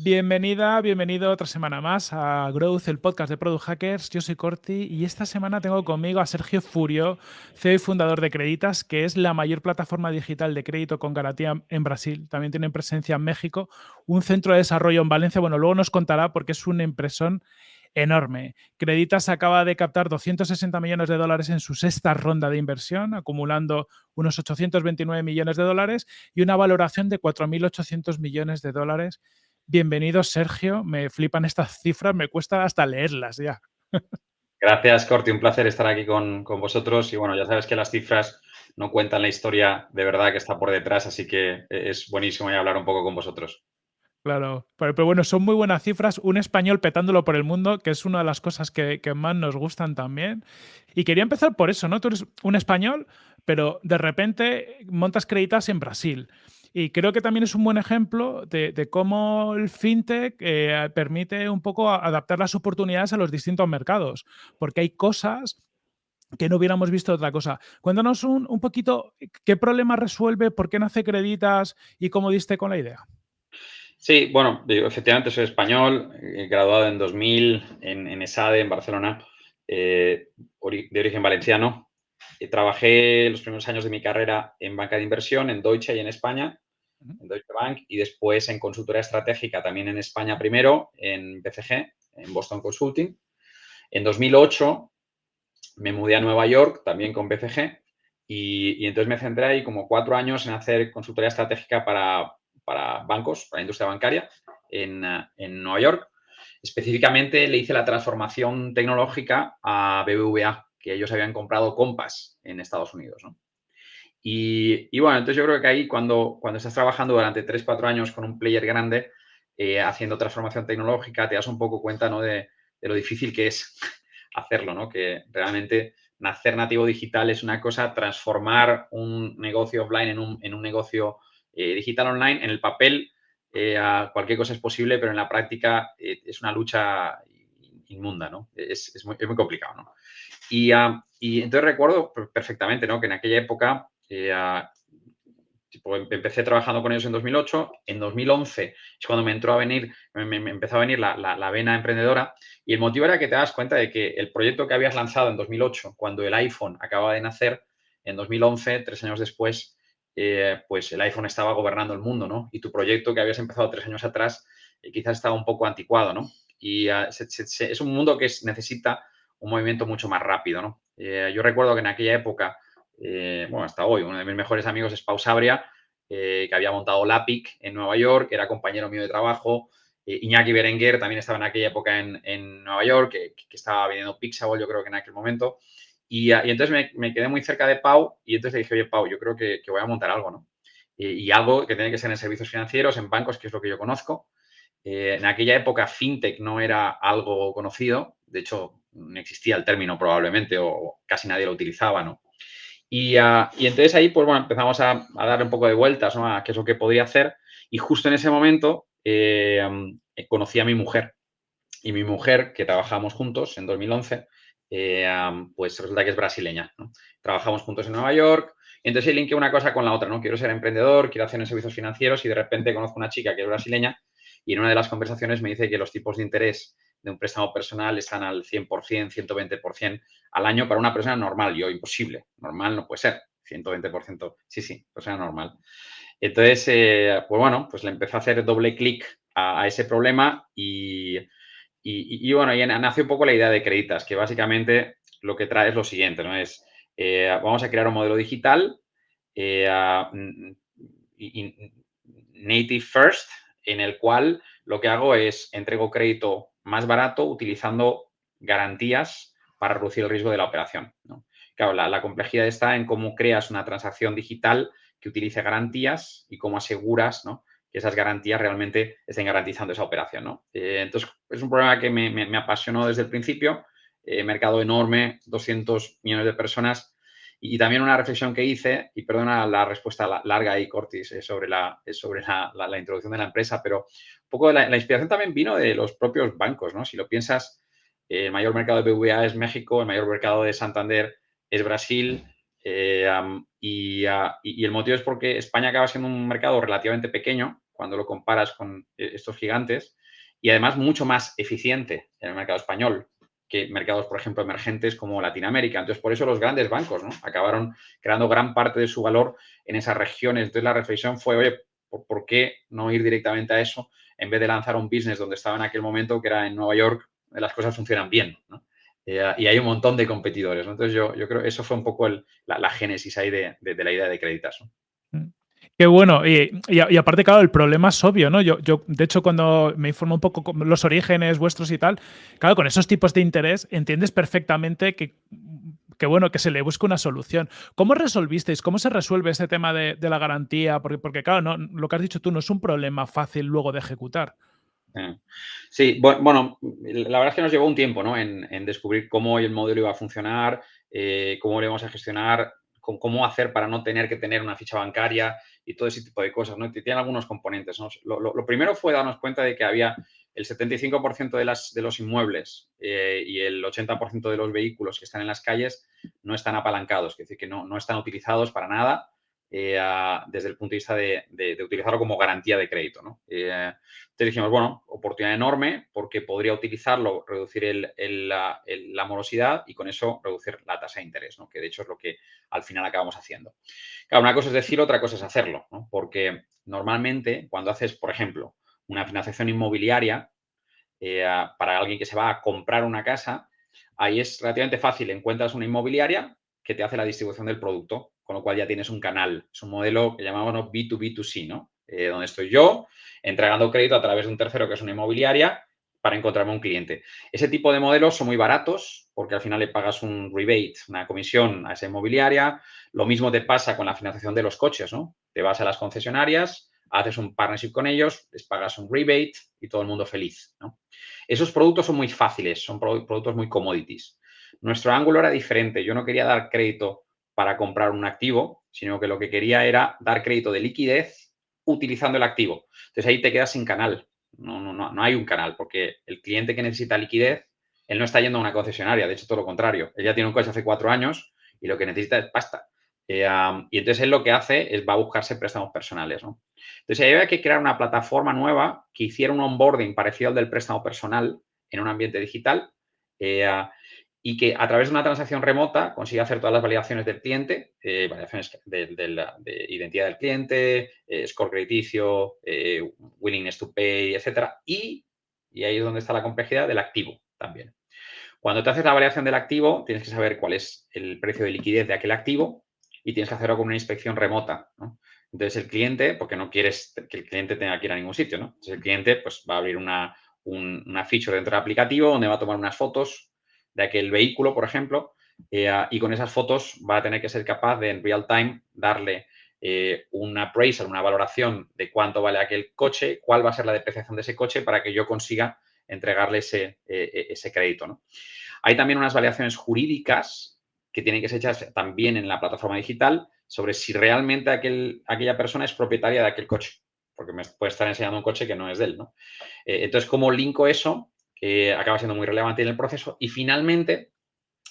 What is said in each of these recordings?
Bienvenida, bienvenido otra semana más a Growth, el podcast de Product Hackers. Yo soy Corti y esta semana tengo conmigo a Sergio Furio, CEO y fundador de Creditas, que es la mayor plataforma digital de crédito con garantía en Brasil. También tienen presencia en México, un centro de desarrollo en Valencia. Bueno, luego nos contará porque es una impresión enorme. Creditas acaba de captar 260 millones de dólares en su sexta ronda de inversión, acumulando unos 829 millones de dólares y una valoración de 4.800 millones de dólares. Bienvenido, Sergio. Me flipan estas cifras, me cuesta hasta leerlas ya. Gracias, Corti. Un placer estar aquí con, vosotros. Y bueno, ya sabes que las cifras no cuentan la historia de verdad que está por detrás, así que es buenísimo hablar un poco con vosotros. Claro, pero, bueno, son muy buenas cifras. Un español petándolo por el mundo, que es una de las cosas que, más nos gustan también. Y quería empezar por eso, ¿no? Tú eres un español, pero de repente montas créditas en Brasil. Y creo que también es un buen ejemplo de, cómo el fintech eh, permite un poco adaptar las oportunidades a los distintos mercados, porque hay cosas que no hubiéramos visto otra cosa. Cuéntanos un, poquito qué problema resuelve, por qué nace Creditas y cómo diste con la idea. Sí, bueno, efectivamente soy español, eh, graduado en 2000 en, ESADE, en Barcelona, eh, de origen valenciano. Eh, trabajé los primeros años de mi carrera en banca de inversión, en Deutsche y en España, en Deutsche Bank, y después en consultoría estratégica también en España primero, en BCG, en Boston Consulting. En 2008 me mudé a Nueva York, también con BCG, y, y entonces me centré ahí como cuatro años en hacer consultoría estratégica para para bancos, para la industria bancaria en, Nueva York. Específicamente le hice la transformación tecnológica a BBVA, que ellos habían comprado Compass en Estados Unidos. Y, bueno, entonces yo creo que ahí cuando, cuando estás trabajando durante 3-4 años con un player grande, eh, haciendo transformación tecnológica, te das un poco cuenta ¿no? de, lo difícil que es hacerlo, ¿no? que realmente nacer nativo digital es una cosa, transformar un negocio offline en un, en un negocio eh, digital online, en el papel eh, cualquier cosa es posible, pero en la práctica es una lucha inmunda, ¿no? Es, muy, complicado, ¿no? Y, y, entonces recuerdo perfectamente, ¿no? Que en aquella época em, empecé trabajando con ellos en 2008, en 2011 es cuando me entró a venir, me, empezó a venir la, la, vena emprendedora y el motivo era que te das cuenta de que el proyecto que habías lanzado en 2008, cuando el iPhone acaba de nacer, en 2011, tres años después, eh, pues el iPhone estaba gobernando el mundo, ¿no? Y tu proyecto que habías empezado tres años atrás eh, quizás estaba un poco anticuado, ¿no? Y ah, es un mundo que necesita un movimiento mucho más rápido, ¿no? Eh, yo recuerdo que en aquella época, bueno, hasta hoy, uno de mis mejores amigos es Pau Sabria, que había montado Lapic en Nueva York, era compañero mío de trabajo, Iñaki Berenguer también estaba en aquella época en, Nueva York, que, que, estaba vendiendo Pixable, yo creo que en aquel momento. Y, entonces me, quedé muy cerca de Pau y entonces le dije, oye, Pau, yo creo que, voy a montar algo, ¿no? Y, algo que tiene que ser en servicios financieros, en bancos, que es lo que yo conozco. Eh, en aquella época, fintech no era algo conocido, de hecho, no existía el término probablemente o casi nadie lo utilizaba, ¿no? Y, ah, entonces ahí, pues bueno, empezamos a, a, darle un poco de vueltas, ¿no? A qué es lo que podría hacer. Y justo en ese momento eh, conocí a mi mujer. Y mi mujer, que trabajamos juntos en 2011, eh, pues resulta que es brasileña. Trabajamos juntos en Nueva York, y entonces linké una cosa con la otra, ¿no? Quiero ser emprendedor, quiero hacer servicios financieros y de repente conozco una chica que es brasileña y en una de las conversaciones me dice que los tipos de interés de un préstamo personal están al 100%, 120% al año para una persona normal. Yo, imposible. Normal no puede ser. 120%. Sí, sí, persona normal. Entonces, eh, pues bueno, pues le empecé a hacer doble clic a, ese problema y, y, bueno, y nace un poco la idea de Creditas, que básicamente lo que trae es lo siguiente, ¿no? Es, eh, vamos a crear un modelo digital eh, native first, en el cual lo que hago es entrego crédito más barato utilizando garantías para reducir el riesgo de la operación. Claro, la, la, complejidad está en cómo creas una transacción digital que utilice garantías y cómo aseguras ¿no? que esas garantías realmente estén garantizando esa operación. ¿no? Eh, entonces, es un problema que me, apasionó desde el principio, eh, mercado enorme, 200 millones de personas, y, también una reflexión que hice, y perdona la respuesta larga ahí, Cortis, eh, sobre, la, sobre la, introducción de la empresa, pero poco la, inspiración también vino de los propios bancos, ¿no? Si lo piensas, el mayor mercado de BVA es México, el mayor mercado de Santander es Brasil, eh, y, el motivo es porque España acaba siendo un mercado relativamente pequeño cuando lo comparas con eh, estos gigantes y además mucho más eficiente en el mercado español que mercados, por ejemplo, emergentes como Latinoamérica. Entonces, por eso los grandes bancos acabaron creando gran parte de su valor en esas regiones. Entonces, la reflexión fue, oye, ¿por, qué no ir directamente a eso en vez de lanzar un business donde estaba en aquel momento, que era en Nueva York, las cosas funcionan bien? Eh, y hay un montón de competidores. Entonces, yo, yo creo que eso fue un poco la, génesis ahí de, la idea de Creditas. Mm. Qué bueno. Y, aparte, claro, el problema es obvio, ¿no? Yo, yo, de hecho, cuando me informo un poco los orígenes vuestros y tal, claro, con esos tipos de interés entiendes perfectamente que, que bueno, que se le busque una solución. ¿Cómo resolvisteis? ¿Cómo se resuelve ese tema de, la garantía? Porque, porque claro, no, lo que has dicho tú no es un problema fácil luego de ejecutar. Eh, sí, bueno, la verdad es que nos llevó un tiempo ¿no? en, descubrir cómo el modelo iba a funcionar, eh, cómo lo íbamos a gestionar, cómo hacer para no tener que tener una ficha bancaria y todo ese tipo de cosas, ¿no? Tiene algunos componentes, Lo, primero fue darnos cuenta de que había el 75% de, las, de los inmuebles eh, y el 80% de los vehículos que están en las calles no están apalancados, es decir, que no, no están utilizados para nada eh, desde el punto de vista de, utilizarlo como garantía de crédito. ¿no? Eh, entonces dijimos, bueno, oportunidad enorme porque podría utilizarlo, reducir la, morosidad y con eso reducir la tasa de interés, ¿no? que de hecho es lo que al final acabamos haciendo. Claro, una cosa es decirlo, otra cosa es hacerlo, porque normalmente cuando haces, por ejemplo, una financiación inmobiliaria eh, para alguien que se va a comprar una casa, ahí es relativamente fácil, encuentras una inmobiliaria que te hace la distribución del producto con lo cual ya tienes un canal. Es un modelo que llamamos B2B2C, ¿no? Eh, donde estoy yo entregando crédito a través de un tercero que es una inmobiliaria para encontrarme un cliente. Ese tipo de modelos son muy baratos porque al final le pagas un rebate, una comisión a esa inmobiliaria. Lo mismo te pasa con la financiación de los coches, ¿no? Te vas a las concesionarias, haces un partnership con ellos, les pagas un rebate y todo el mundo feliz, ¿no? Esos productos son muy fáciles, son productos muy commodities. Nuestro ángulo era diferente. Yo no quería dar crédito para comprar un activo, sino que lo que quería era dar crédito de liquidez utilizando el activo. Entonces ahí te quedas sin canal. No, no, no, no hay un canal, porque el cliente que necesita liquidez, él no está yendo a una concesionaria, de hecho todo lo contrario. Él ya tiene un coche hace cuatro años y lo que necesita es pasta. Eh, y entonces él lo que hace es va a buscarse préstamos personales. Entonces ahí había que crear una plataforma nueva que hiciera un onboarding parecido al del préstamo personal en un ambiente digital. Eh, y que a través de una transacción remota consiga hacer todas las validaciones del cliente, eh, validaciones de, identidad del cliente, eh, score crediticio, willingness to pay, etcétera, y, y ahí es donde está la complejidad del activo también. Cuando te haces la validación del activo, tienes que saber cuál es el precio de liquidez de aquel activo y tienes que hacerlo con una inspección remota. Entonces, el cliente, porque no quieres que el cliente tenga que ir a ningún sitio, ¿no? Entonces, el cliente pues, va a abrir una, una feature dentro del aplicativo donde va a tomar unas fotos de aquel vehículo, por ejemplo, eh, y con esas fotos va a tener que ser capaz de en real time darle eh, una appraisal, una valoración de cuánto vale aquel coche, cuál va a ser la depreciación de ese coche para que yo consiga entregarle ese, eh, ese crédito. ¿no? Hay también unas validaciones jurídicas que tienen que ser hechas también en la plataforma digital sobre si realmente aquel, aquella persona es propietaria de aquel coche, porque me puede estar enseñando un coche que no es de él. ¿no? entonces, ¿cómo linko eso que acaba siendo muy relevante en el proceso. Y finalmente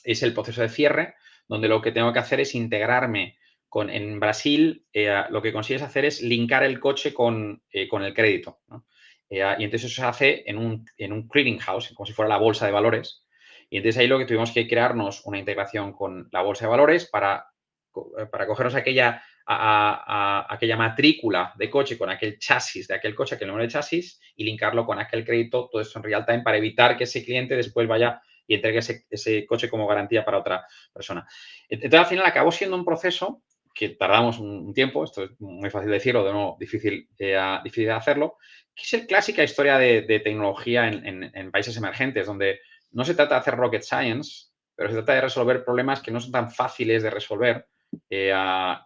es el proceso de cierre, donde lo que tengo que hacer es integrarme con, en Brasil, eh, lo que consigues hacer es linkar el coche con, eh, con el crédito. Eh, y entonces eso se hace en un, en un clearing house, como si fuera la bolsa de valores. Y entonces ahí lo que tuvimos que crearnos una integración con la bolsa de valores para, para cogernos aquella aquella matrícula de coche con aquel chasis de aquel coche, aquel número de chasis y linkarlo con aquel crédito, todo esto en real time para evitar que ese cliente después vaya y entregue ese, coche como garantía para otra persona. Entonces, al final acabó siendo un proceso que tardamos un, tiempo, esto es muy fácil decirlo, de nuevo, difícil, eh, difícil de hacerlo, que es el clásica historia de, tecnología en, países emergentes, donde no se trata de hacer rocket science, pero se trata de resolver problemas que no son tan fáciles de resolver eh,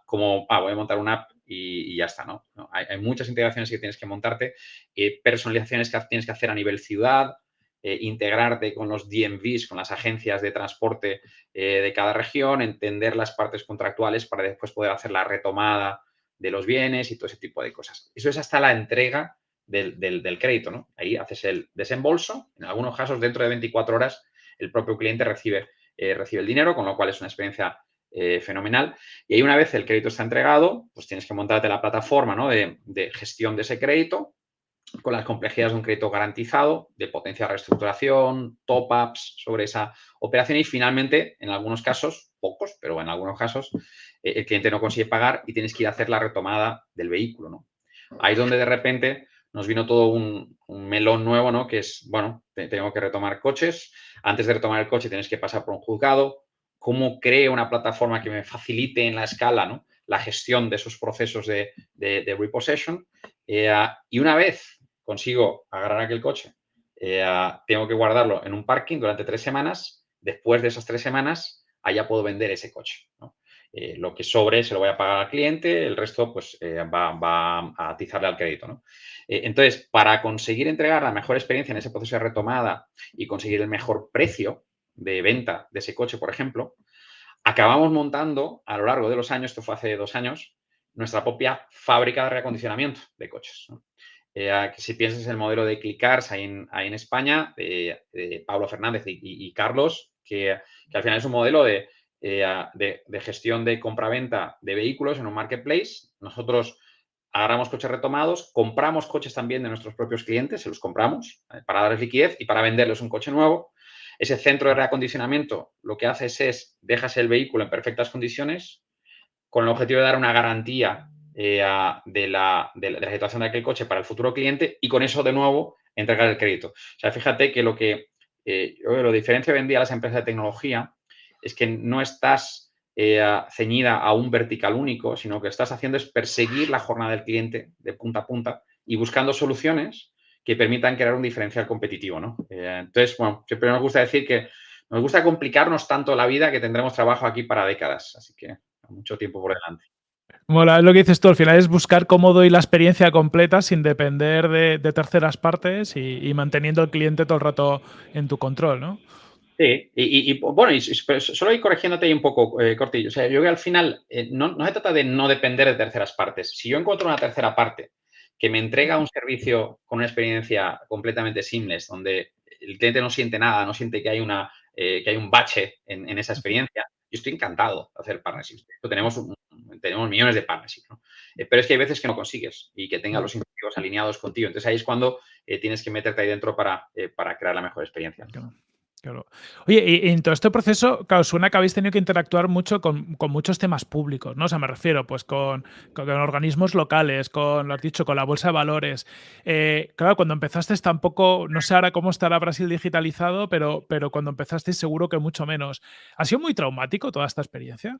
como, ah, voy a montar una app y, ya está, ¿no? Hay, muchas integraciones que tienes que montarte, eh, personalizaciones que tienes que hacer a nivel ciudad, eh, integrarte con los DMVs, con las agencias de transporte de cada región, entender las partes contractuales para después poder hacer la retomada de los bienes y todo ese tipo de cosas. Eso es hasta la entrega del, del crédito, ¿no? Ahí haces el desembolso, en algunos casos dentro de 24 horas el propio cliente recibe, recibe el dinero, con lo cual es una experiencia fenomenal. Y ahí una vez el crédito está entregado, pues tienes que montarte la plataforma ¿no? de, de, gestión de ese crédito con las complejidades de un crédito garantizado, de potencia de reestructuración, top-ups sobre esa operación y finalmente, en algunos casos, pocos, pero en algunos casos, eh, el cliente no consigue pagar y tienes que ir a hacer la retomada del vehículo. ¿no? Ahí es donde de repente nos vino todo un, melón nuevo, ¿no? Que es, bueno, tengo que retomar coches. Antes de retomar el coche tienes que pasar por un juzgado. ¿Cómo creo una plataforma que me facilite en la escala, ¿no? La gestión de esos procesos de, repossession. Eh, y una vez consigo agarrar aquel coche, eh, tengo que guardarlo en un parking durante tres semanas. Después de esas tres semanas, allá puedo vender ese coche. Eh, lo que sobre se lo voy a pagar al cliente, el resto pues va, a atizarle al crédito. entonces, para conseguir entregar la mejor experiencia en ese proceso de retomada y conseguir el mejor precio de venta de ese coche, por ejemplo, acabamos montando a lo largo de los años, esto fue hace dos años, nuestra propia fábrica de reacondicionamiento de coches. Eh, si piensas en el modelo de Clickars ahí en, en España, de, Pablo Fernández y, Carlos, que, al final es un modelo eh, de, de, gestión de compra-venta de vehículos en un marketplace. Nosotros agarramos coches retomados, compramos coches también de nuestros propios clientes, se los compramos eh, para darles liquidez y para venderles un coche nuevo. Ese centro de reacondicionamiento lo que haces es, dejas el vehículo en perfectas condiciones con el objetivo de dar una garantía eh, de, la, situación de aquel coche para el futuro cliente y con eso, de nuevo, entregar el crédito. O sea, fíjate que lo que eh, lo diferencia hoy en día a las empresas de tecnología es que no estás eh, ceñida a un vertical único, sino que estás haciendo es perseguir la jornada del cliente de punta a punta y buscando soluciones que permitan crear un diferencial competitivo, ¿no? entonces, bueno, siempre nos gusta decir que nos gusta complicarnos tanto la vida que tendremos trabajo aquí para décadas, así que mucho tiempo por delante. Mola, lo que dices tú, al final es buscar cómo doy la experiencia completa sin depender de, terceras partes y, manteniendo al cliente todo el rato en tu control, ¿no? Sí, y, bueno, y, solo ir corrigiéndote ahí un poco, eh, Cortillo. O sea, yo creo que al final eh, no, se trata de no depender de terceras partes. Si yo encuentro una tercera parte que me entrega un servicio con una experiencia completamente seamless, donde el cliente no siente nada, no siente que hay, una, eh, que hay un bache en, en, esa experiencia, yo estoy encantado de hacer partnerships. Tenemos un, tenemos millones de partnerships, ¿no? Eh, pero es que hay veces que no consigues y que tengas los incentivos alineados contigo. Entonces ahí es cuando eh, tienes que meterte ahí dentro para, para crear la mejor experiencia. Oye, y en todo este proceso, claro, suena que habéis tenido que interactuar mucho con, muchos temas públicos, ¿no? O sea, me refiero, pues, con, organismos locales, con, lo has dicho, con la bolsa de valores. claro, cuando empezaste tampoco, no sé ahora cómo estará Brasil digitalizado, pero, pero cuando empezaste seguro que mucho menos. ¿Ha sido muy traumático toda esta experiencia?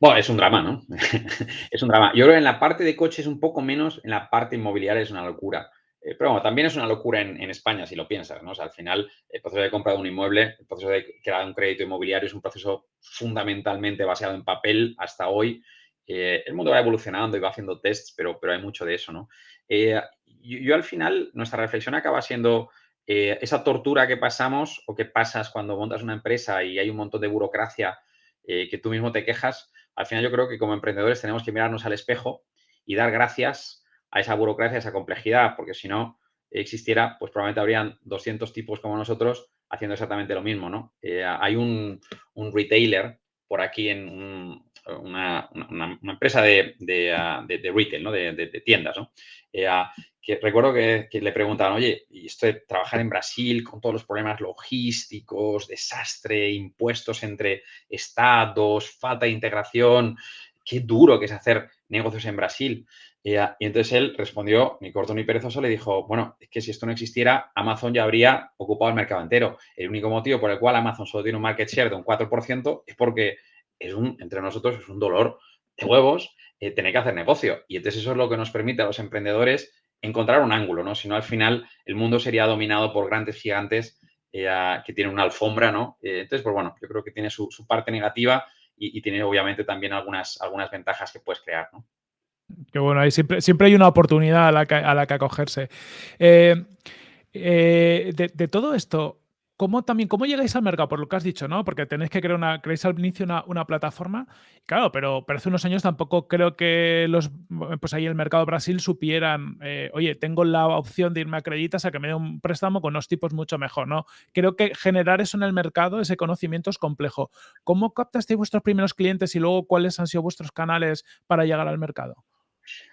Bueno, es un drama, ¿no? es un drama. Yo creo que en la parte de coches un poco menos, en la parte inmobiliaria es una locura. Eh, pero bueno, también es una locura en, España, si lo piensas, ¿no? O sea, al final, el proceso de compra de un inmueble, el proceso de crear un crédito inmobiliario es un proceso fundamentalmente basado en papel hasta hoy. Eh, el mundo va evolucionando y va haciendo tests, pero, pero hay mucho de eso, ¿no? Eh, yo, al final, nuestra reflexión acaba siendo esa tortura que pasamos o que pasas cuando montas una empresa y hay un montón de burocracia eh, que tú mismo te quejas, al final yo creo que como emprendedores tenemos que mirarnos al espejo y dar gracias a esa burocracia, a esa complejidad, porque si no existiera, pues probablemente habrían 200 tipos como nosotros haciendo exactamente lo mismo, ¿no? Eh, hay un, retailer por aquí en una, empresa de, retail, ¿no? De, tiendas, ¿no? Eh, que recuerdo que, le preguntaban, oye, y esto de trabajar en Brasil con todos los problemas logísticos, desastre, impuestos entre estados, falta de integración, qué duro que es hacer negocios en Brasil. Y entonces él respondió, ni corto ni perezoso, le dijo, bueno, es que si esto no existiera, Amazon ya habría ocupado el mercado entero. El único motivo por el cual Amazon solo tiene un market share de un 4% es porque es un, entre nosotros es un dolor de huevos eh, tener que hacer negocio. Y entonces eso es lo que nos permite a los emprendedores encontrar un ángulo, ¿no? Si no, al final el mundo sería dominado por grandes gigantes eh, que tienen una alfombra, ¿no? Eh, entonces, pues bueno, yo creo que tiene su, parte negativa y, tiene obviamente también algunas, algunas ventajas que puedes crear, ¿no? Qué bueno, ahí siempre, siempre hay una oportunidad a la que, a la que acogerse. Eh, de, todo esto, ¿cómo también, cómo llegáis al mercado? Por lo que has dicho, ¿no? Porque tenéis que crear una, creáis al inicio una, plataforma. Claro, pero, pero, hace unos años tampoco creo que los, pues ahí el mercado Brasil supieran, eh, oye, tengo la opción de irme a Creditas a que me dé un préstamo con unos tipos mucho mejor, ¿no? Creo que generar eso en el mercado, ese conocimiento es complejo. ¿Cómo captasteis vuestros primeros clientes y luego cuáles han sido vuestros canales para llegar al mercado?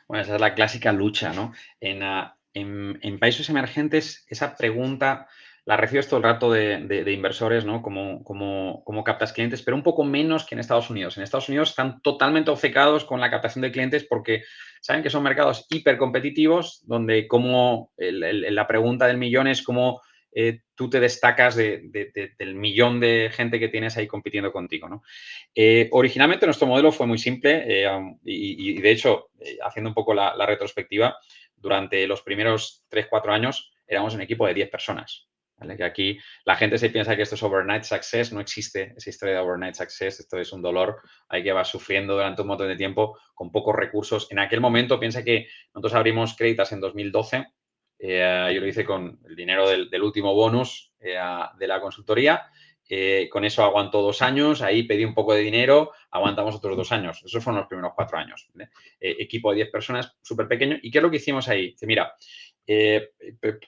Bueno, esa es la clásica lucha, ¿no? En, ah, en, países emergentes, esa pregunta la recibes todo el rato de, inversores, ¿no? Como, como, captas clientes, pero un poco menos que en Estados Unidos. En Estados Unidos están totalmente obcecados con la captación de clientes porque saben que son mercados hipercompetitivos, donde como la pregunta del millón es cómo eh, tú te destacas del millón de gente que tienes ahí compitiendo contigo. Eh, originalmente nuestro modelo fue muy simple eh, y, de hecho, haciendo un poco la, retrospectiva, durante los primeros 3-4 años éramos un equipo de 10 personas. Que aquí la gente se piensa que esto es overnight success, no existe esa historia de overnight success, esto es un dolor, hay que va sufriendo durante un montón de tiempo con pocos recursos. En aquel momento, piensa que nosotros abrimos créditos en 2012, eh, yo lo hice con el dinero del, último bonus eh, de la consultoría, eh, con eso aguantó dos años, ahí pedí un poco de dinero, aguantamos otros dos años, esos fueron los primeros cuatro años. equipo de 10 personas, súper pequeño, ¿y qué es lo que hicimos ahí? Dice, mira,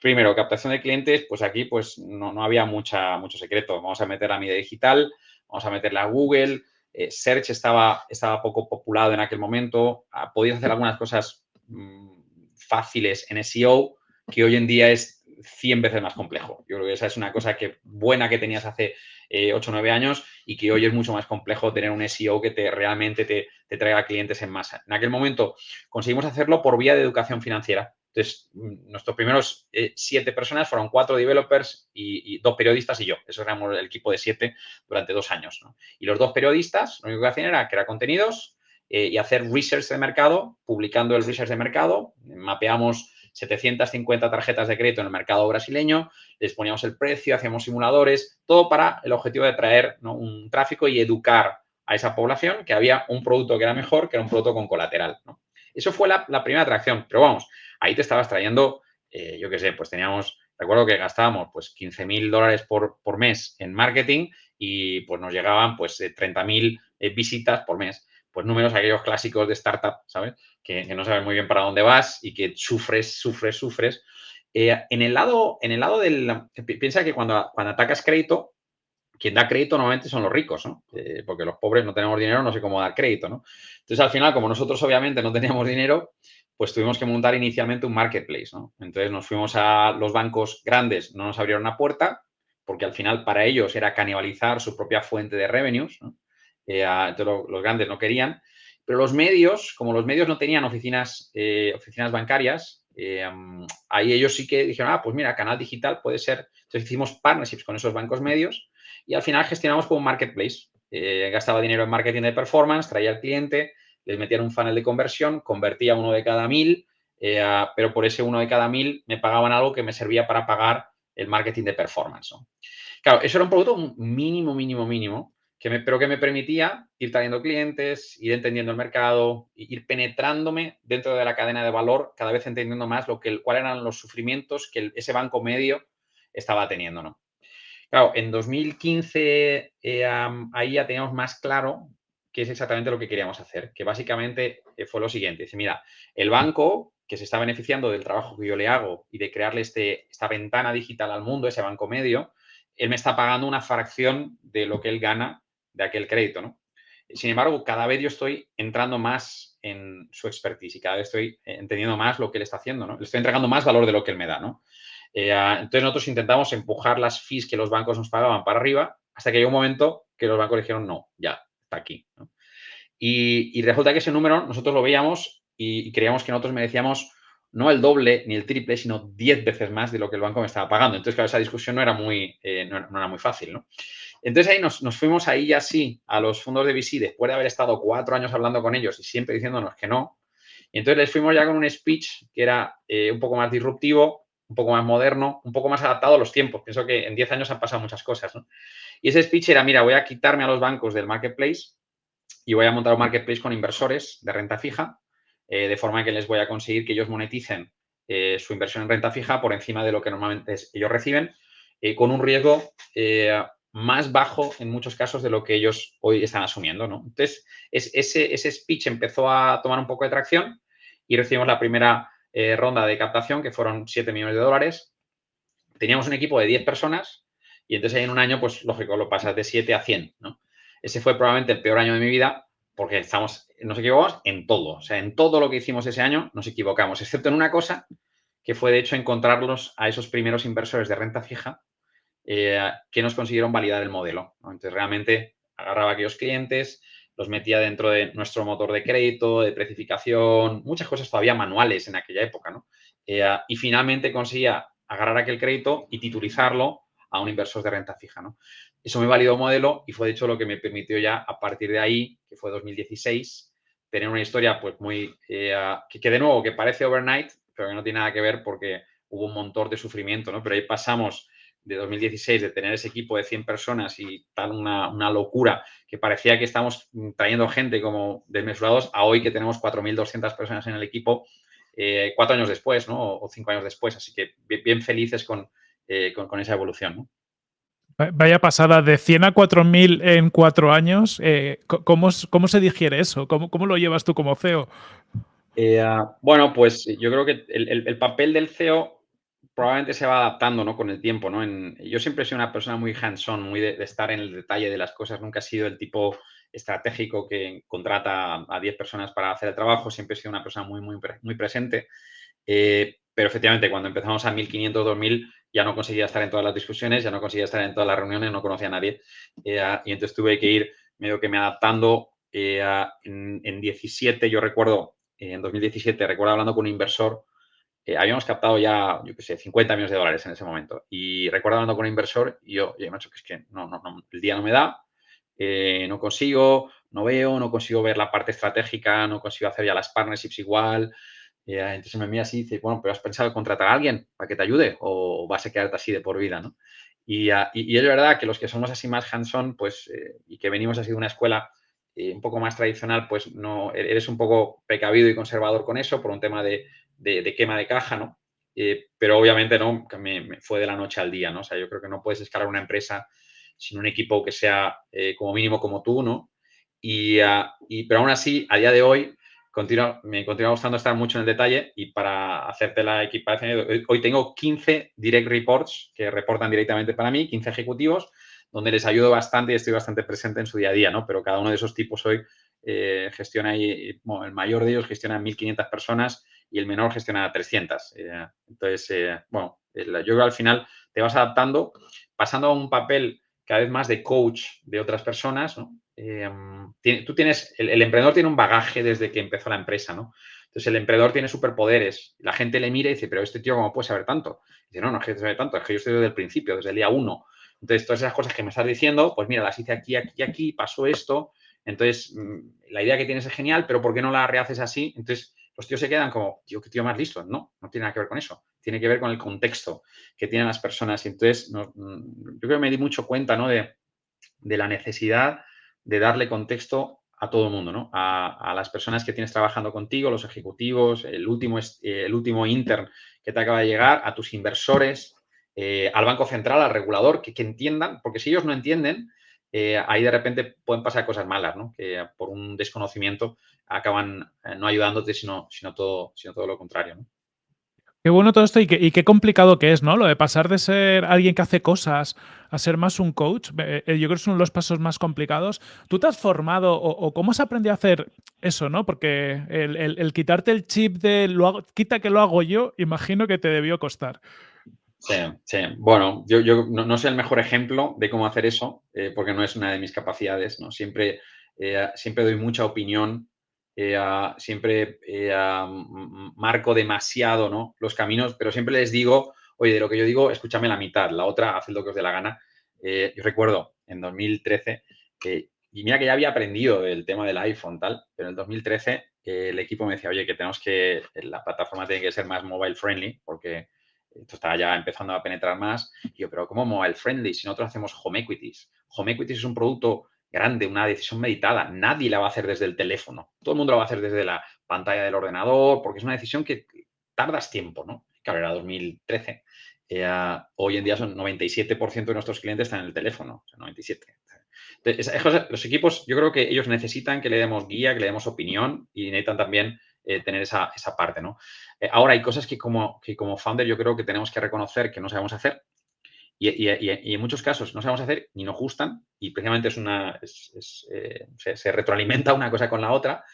primero, captación de clientes, pues aquí pues no, había mucha, mucho secreto. Vamos a meter la media digital, vamos a meterla a Google. Search estaba, estaba poco populado en aquel momento. Ah, podías hacer algunas cosas mm, fáciles en SEO que hoy en día es 100 veces más complejo. Yo creo que esa es una cosa que, buena que tenías hace 8 o 9 años y que hoy es mucho más complejo tener un SEO que te, realmente te, te traiga clientes en masa. En aquel momento conseguimos hacerlo por vía de educación financiera. Entonces, mm, nuestros primeros eh, siete personas fueron cuatro developers y, dos periodistas y yo. Eso éramos el equipo de siete durante dos años. Y los dos periodistas, lo único que hacían era crear contenidos eh, y hacer research de mercado, publicando el research de mercado. Mapeamos 750 tarjetas de crédito en el mercado brasileño, les poníamos el precio, hacíamos simuladores, todo para el objetivo de traer un tráfico y educar a esa población que había un producto que era mejor, que era un producto con colateral. Eso fue la, primera atracción, pero vamos, ahí te estabas trayendo, eh, yo qué sé, pues teníamos, recuerdo que gastábamos pues 15 mil dólares por, mes en marketing y pues nos llegaban pues 30 eh, mil eh, visitas por mes. Pues números aquellos clásicos de startup, ¿sabes? Que, no sabes muy bien para dónde vas y que sufres, sufres, sufres. en, el lado, en el lado del... Piensa que cuando, cuando atacas crédito, quien da crédito normalmente son los ricos, ¿no? porque los pobres no tenemos dinero, no sé cómo dar crédito, ¿no? Entonces, al final, como nosotros obviamente no teníamos dinero, pues tuvimos que montar inicialmente un marketplace, ¿no? Entonces nos fuimos a los bancos grandes, no nos abrieron la puerta, porque al final para ellos era canibalizar su propia fuente de revenues, ¿no? Eh, entonces los grandes no querían. Pero los medios, como los medios no tenían oficinas, eh, oficinas bancarias, eh, ahí ellos sí que dijeron, ah, pues mira, canal digital puede ser. Entonces hicimos partnerships con esos bancos medios y al final gestionamos como un marketplace. gastaba dinero en marketing de performance, traía al cliente, les metían un funnel de conversión, convertía uno de cada mil, eh, pero por ese uno de cada mil me pagaban algo que me servía para pagar el marketing de performance. Claro, eso era un producto mínimo, mínimo, mínimo, que pero que me permitía ir trayendo clientes, ir entendiendo el mercado, ir penetrándome dentro de la cadena de valor, cada vez entendiendo más lo que, cuáles eran los sufrimientos que ese banco medio estaba teniendo. ¿no? Claro, en 2015 eh, ahí ya teníamos más claro que es exactamente lo que queríamos hacer, que básicamente eh, fue lo siguiente. Dice, mira, el banco que se está beneficiando del trabajo que yo le hago y de crearle este, esta ventana digital al mundo, ese banco medio, él me está pagando una fracción de lo que él gana de aquel crédito, ¿no? Sin embargo, cada vez yo estoy entrando más en su expertise y cada vez estoy entendiendo más lo que él está haciendo, ¿no? Le estoy entregando más valor de lo que él me da, ¿no? Eh, entonces nosotros intentamos empujar las fees que los bancos nos pagaban para arriba hasta que llegó un momento que los bancos dijeron, no, ya, aquí. Y, resulta que ese número nosotros lo veíamos y, creíamos que nosotros merecíamos no el doble ni el triple, sino 10 veces más de lo que el banco me estaba pagando. Entonces, claro, esa discusión no era muy, eh, no, era muy fácil, ¿no? Entonces ahí nos, fuimos ahí ya sí a los fondos de VC después de haber estado cuatro años hablando con ellos y siempre diciéndonos que no. Y entonces les fuimos ya con un speech que era eh, un poco más disruptivo, un poco más moderno, un poco más adaptado a los tiempos. Pienso que en 10 años han pasado muchas cosas, ¿no? Y ese speech era, mira, voy a quitarme a los bancos del marketplace y voy a montar un marketplace con inversores de renta fija, eh, de forma que les voy a conseguir que ellos moneticen eh, su inversión en renta fija por encima de lo que normalmente ellos reciben. con un riesgo más bajo en muchos casos de lo que ellos hoy están asumiendo. ¿no? Entonces, ese, ese speech empezó a tomar un poco de tracción y recibimos la primera ronda de captación, que fueron 7 millones de dólares. Teníamos un equipo de 10 personas y entonces en un año, pues lógico, lo pasas de 7 a 100. ¿no? Ese fue probablemente el peor año de mi vida porque estamos, nos equivocamos en todo. O sea, en todo lo que hicimos ese año nos equivocamos, excepto en una cosa que fue de hecho encontrarlos a esos primeros inversores de renta fija eh, que nos consiguieron validar el modelo. Entonces, realmente agarraba aquellos clientes, los metía dentro de nuestro motor de crédito, de precificación, muchas cosas todavía manuales en aquella época, ¿no? Eh, y finalmente conseguía agarrar aquel crédito y titulizarlo a un inversor de renta fija, ¿no? Eso me validó modelo y fue de hecho lo que me permitió ya a partir de ahí, que fue 2016, tener una historia pues muy, eh, que, de nuevo, que parece overnight, pero que no tiene nada que ver porque hubo un montón de sufrimiento, ¿no? Pero ahí pasamos de 2016 de tener ese equipo de 100 personas y tal una, locura que parecía que estamos trayendo gente como desmesurados a hoy que tenemos 4.200 personas en el equipo eh, cuatro años después, ¿no? O cinco años después. Así que bien, felices eh, con, con, esa evolución, ¿no? Vaya pasada, de 100 a 4.000 en cuatro años. Eh, ¿cómo, ¿cómo, se digiere eso? ¿Cómo, ¿Cómo, lo llevas tú como CEO? Eh, bueno, pues yo creo que el, papel del CEO probablemente se va adaptando ¿no? con el tiempo. ¿no? yo siempre he sido una persona muy hands-on, muy de, estar en el detalle de las cosas. Nunca he sido el tipo estratégico que contrata a 10 personas para hacer el trabajo. Siempre he sido una persona muy, muy, muy presente. Eh, pero efectivamente, cuando empezamos a 1.500, 2.000, ya no conseguía estar en todas las discusiones, ya no conseguía estar en todas las reuniones, no conocía a nadie. Eh, y entonces tuve que ir medio que me adaptando. Eh, en, en, 17, yo recuerdo, en 2017, recuerdo hablando con un inversor, eh, habíamos captado ya, yo qué sé, 50 millones de dólares en ese momento. Y recuerdo hablando con un inversor y yo, he dicho que es que no, no, el día no me da, no consigo, no veo, no consigo ver la parte estratégica, no consigo hacer ya las partnerships igual, y entonces me mira así y dice, bueno, pero ¿has pensado contratar a alguien para que te ayude o vas a quedarte así de por vida, ¿no? Y, y, es verdad que los que somos así más hands-on, pues, eh, y que venimos así de una escuela eh, un poco más tradicional, pues no, e-, eres un poco precavido y conservador con eso por un tema de, de, quema de caja, ¿no? Eh, pero obviamente no, me, me, fue de la noche al día, ¿no? O sea, yo creo que no puedes escalar una empresa sin un equipo que sea como mínimo como tú, ¿no? Y, y, pero aún así, a día de hoy, me continúa gustando estar mucho en el detalle y para hacerte la equipación, hoy tengo 15 direct reports que reportan directamente para mí, 15 ejecutivos, donde les ayudo bastante y estoy bastante presente en su día a día, ¿no? Pero cada uno de esos tipos hoy eh, gestiona el mayor de ellos gestiona 1.500 personas y el menor gestiona 300. Eh, entonces, eh, bueno, yo creo que al final te vas adaptando, pasando a un papel cada vez más de coach de otras personas, ¿no? Em, tú tienes, el, emprendedor tiene un bagaje desde que empezó la empresa, ¿no? Entonces el emprendedor tiene superpoderes. La gente le mira y dice, pero este tío, ¿cómo puede saber tanto? dice, no, no es que sabe tanto, es que yo estoy desde el principio, desde el día uno. Entonces, todas esas cosas que me estás diciendo, pues mira, las hice aquí, aquí aquí, pasó esto. Entonces, mm, la idea que tienes es genial, pero ¿por qué no la rehaces así? Entonces, los tíos se quedan como, tío, qué tío más listo. No, no tiene nada que ver con eso. Tiene que ver con el contexto que tienen las personas. Y entonces, mm, yo creo que me di mucho cuenta, ¿no? De, de la necesidad de darle contexto a todo el mundo, ¿no? A, las personas que tienes trabajando contigo, los ejecutivos, el último, eh, el último intern que te acaba de llegar, a tus inversores, eh, al Banco Central, al regulador, que, entiendan, porque si ellos no entienden, eh, ahí de repente pueden pasar cosas malas, ¿no? Que por un desconocimiento acaban no ayudándote, sino, sino, todo, sino todo lo contrario, ¿no? Qué bueno todo esto y qué, complicado que es, ¿no? Lo de pasar de ser alguien que hace cosas a ser más un coach. Eh, yo creo que es uno de los pasos más complicados. ¿Tú te has formado o, cómo has aprendido a hacer eso, no? Porque el, quitarte el chip de lo hago, quita que lo hago yo, imagino que te debió costar. Sí, sí. Bueno, yo, no, soy el mejor ejemplo de cómo hacer eso, eh, porque no es una de mis capacidades, ¿no? Siempre, eh, siempre doy mucha opinión eh, siempre eh, marco demasiado ¿no? los caminos, pero siempre les digo, oye, de lo que yo digo, escúchame la mitad, la otra, haz lo que os dé la gana. Eh, yo recuerdo en 2013, y mira que ya había aprendido el tema del iPhone, tal, pero en 2013 el equipo me decía, oye, que tenemos que, la plataforma tiene que ser más mobile friendly, porque esto está ya empezando a penetrar más. Y yo, pero ¿cómo mobile friendly? Si nosotros hacemos home equities. Home equities es un producto grande, una decisión meditada. Nadie la va a hacer desde el teléfono. Todo el mundo la va a hacer desde la pantalla del ordenador, porque es una decisión que tardas tiempo, ¿no? Claro, era 2013. Eh, hoy en día son 97% de nuestros clientes están en el teléfono, o sea, 97. Entonces, los equipos, yo creo que ellos necesitan que le demos guía, que le demos opinión y necesitan también eh, tener esa, parte, ¿no? Eh, ahora, hay cosas que como, que como founder yo creo que tenemos que reconocer que no sabemos hacer y, en muchos casos no sabemos hacer ni nos gustan y precisamente es una, se, retroalimenta una cosa con la otra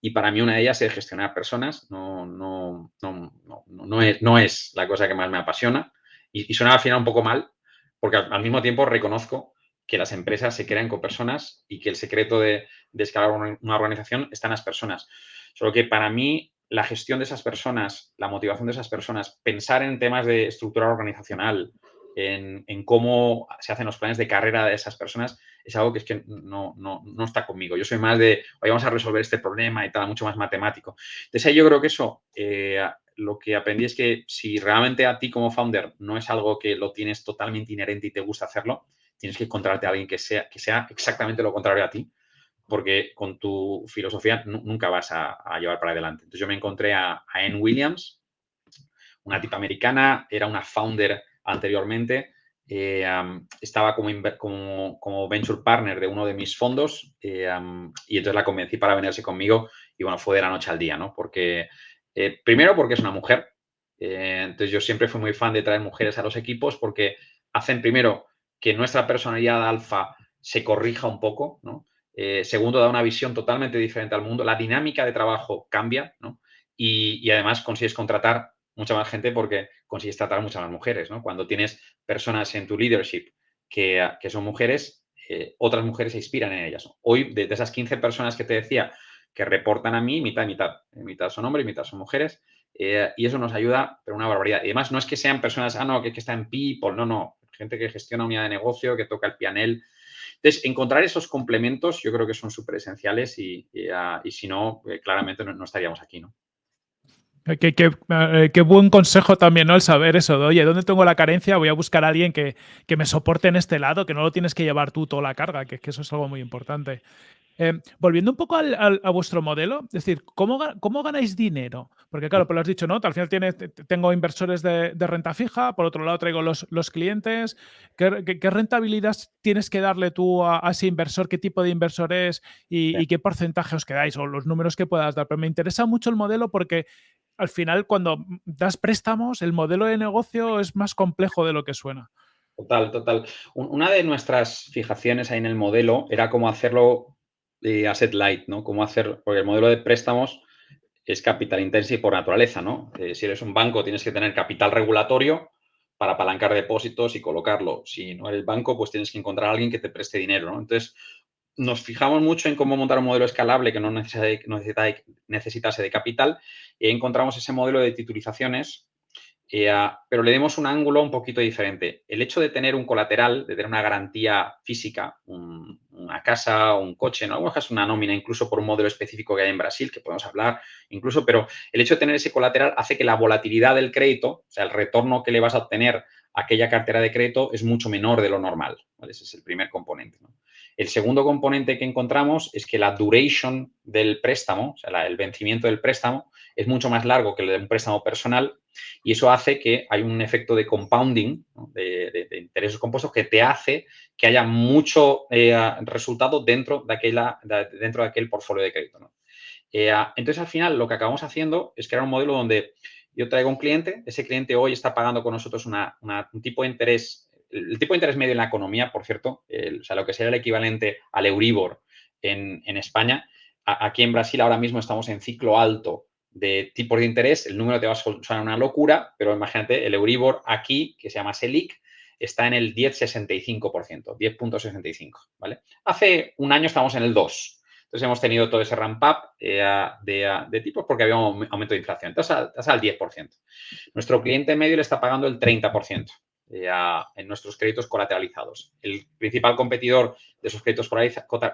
y para mí una de ellas es gestionar personas, no, no, no, no, es, no es la cosa que más me apasiona y, suena al final un poco mal, porque al, mismo tiempo reconozco que las empresas se crean con personas y que el secreto de, escalar una, organización está en las personas. Solo que para mí la gestión de esas personas, la motivación de esas personas, pensar en temas de estructura organizacional, en, cómo se hacen los planes de carrera de esas personas, es algo que es que no, no, no está conmigo. Yo soy más de, hoy vamos a resolver este problema y tal, mucho más matemático. Entonces ahí yo creo que eso eh, lo que aprendí es que si realmente a ti como founder no es algo que lo tienes totalmente inherente y te gusta hacerlo, tienes que encontrarte a alguien que sea, que sea exactamente lo contrario a ti, porque con tu filosofía nunca vas a, llevar para adelante. Entonces yo me encontré a, Anne Williams, una tipa americana, era una founder anteriormente, eh, estaba como, como, venture partner de uno de mis fondos eh, y entonces la convencí para venirse conmigo y bueno, fue de la noche al día, ¿no? Porque eh, primero porque es una mujer. Entonces yo siempre fui muy fan de traer mujeres a los equipos porque hacen primero que nuestra personalidad alfa se corrija un poco, eh, segundo, da una visión totalmente diferente al mundo. La dinámica de trabajo cambia, Y, además consigues contratar mucha más gente porque consigues tratar muchas más mujeres, Cuando tienes personas en tu leadership que, son mujeres, otras mujeres se inspiran en ellas. Hoy, de, esas 15 personas que te decía que reportan a mí mitad y mitad. Mitad son hombres y mitad son mujeres. Eh, y eso nos ayuda, pero una barbaridad. Y además no es que sean personas, ah, no, que, que está en people, no, no. Gente que gestiona unidad de negocio, que toca el pianel. Entonces, encontrar esos complementos yo creo que son súper esenciales y, ah, si no, eh, claramente no, estaríamos aquí, ¿no? Qué, buen consejo también, ¿no? El saber eso de, oye, ¿dónde tengo la carencia? Voy a buscar a alguien que, me soporte en este lado, que no lo tienes que llevar tú toda la carga, que, que eso es algo muy importante. Em, volviendo un poco a vuestro modelo, es decir, ¿cómo, ¿cómo, ganáis dinero? Porque claro, pues lo has dicho, ¿no? Al final tiene, tengo inversores de, renta fija, por otro lado traigo los, los clientes. ¿Qué, rentabilidad tienes que darle tú a, ese inversor? ¿Qué tipo de inversor es y, qué porcentaje os quedáis o los números que puedas dar? Pero me interesa mucho el modelo porque al final cuando das préstamos, el modelo de negocio es más complejo de lo que suena. Total, total. Una de nuestras fijaciones ahí en el modelo era cómo hacerlo de asset light, ¿no? Cómo hacer, porque el modelo de préstamos es capital intensivo por naturaleza, ¿no? Eh, si eres un banco tienes que tener capital regulatorio para apalancar depósitos y colocarlo. Si no eres banco, pues tienes que encontrar a alguien que te preste dinero, ¿no? Entonces, nos fijamos mucho en cómo montar un modelo escalable que no necesitase de capital y encontramos ese modelo de titulizaciones eh, pero le demos un ángulo un poquito diferente. El hecho de tener un colateral, de tener una garantía física, una casa, un coche, en algunos casos una nómina, incluso por un modelo específico que hay en Brasil, que podemos hablar, incluso, pero el hecho de tener ese colateral hace que la volatilidad del crédito, o sea, el retorno que le vas a obtener a aquella cartera de crédito es mucho menor de lo normal. Ese es el primer componente. El segundo componente que encontramos es que la duration del préstamo, o sea, el vencimiento del préstamo, es mucho más largo que el de un préstamo personal y eso hace que hay un efecto de compounding, de, intereses compuestos, que te hace que haya mucho eh, resultado dentro de, aquel portfolio de crédito. Eh, entonces, al final, lo que acabamos haciendo es crear un modelo donde yo traigo un cliente, ese cliente hoy está pagando con nosotros un tipo de interés, el tipo de interés medio en la economía, por cierto, o sea, lo que sería el equivalente al Euribor en, España. aquí en Brasil ahora mismo estamos en ciclo alto de tipos de interés, el número te va a sonar una locura, pero imagínate, el Euribor aquí, que se llama SELIC, está en el 10,65%, 10.65, ¿vale? Hace un año estábamos en el 2. Entonces hemos tenido todo ese ramp up eh, de, tipos porque había un aumento de inflación. Entonces, estás al 10%. Nuestro cliente medio le está pagando el 30%. Eh, en nuestros créditos colateralizados. El principal competidor de esos créditos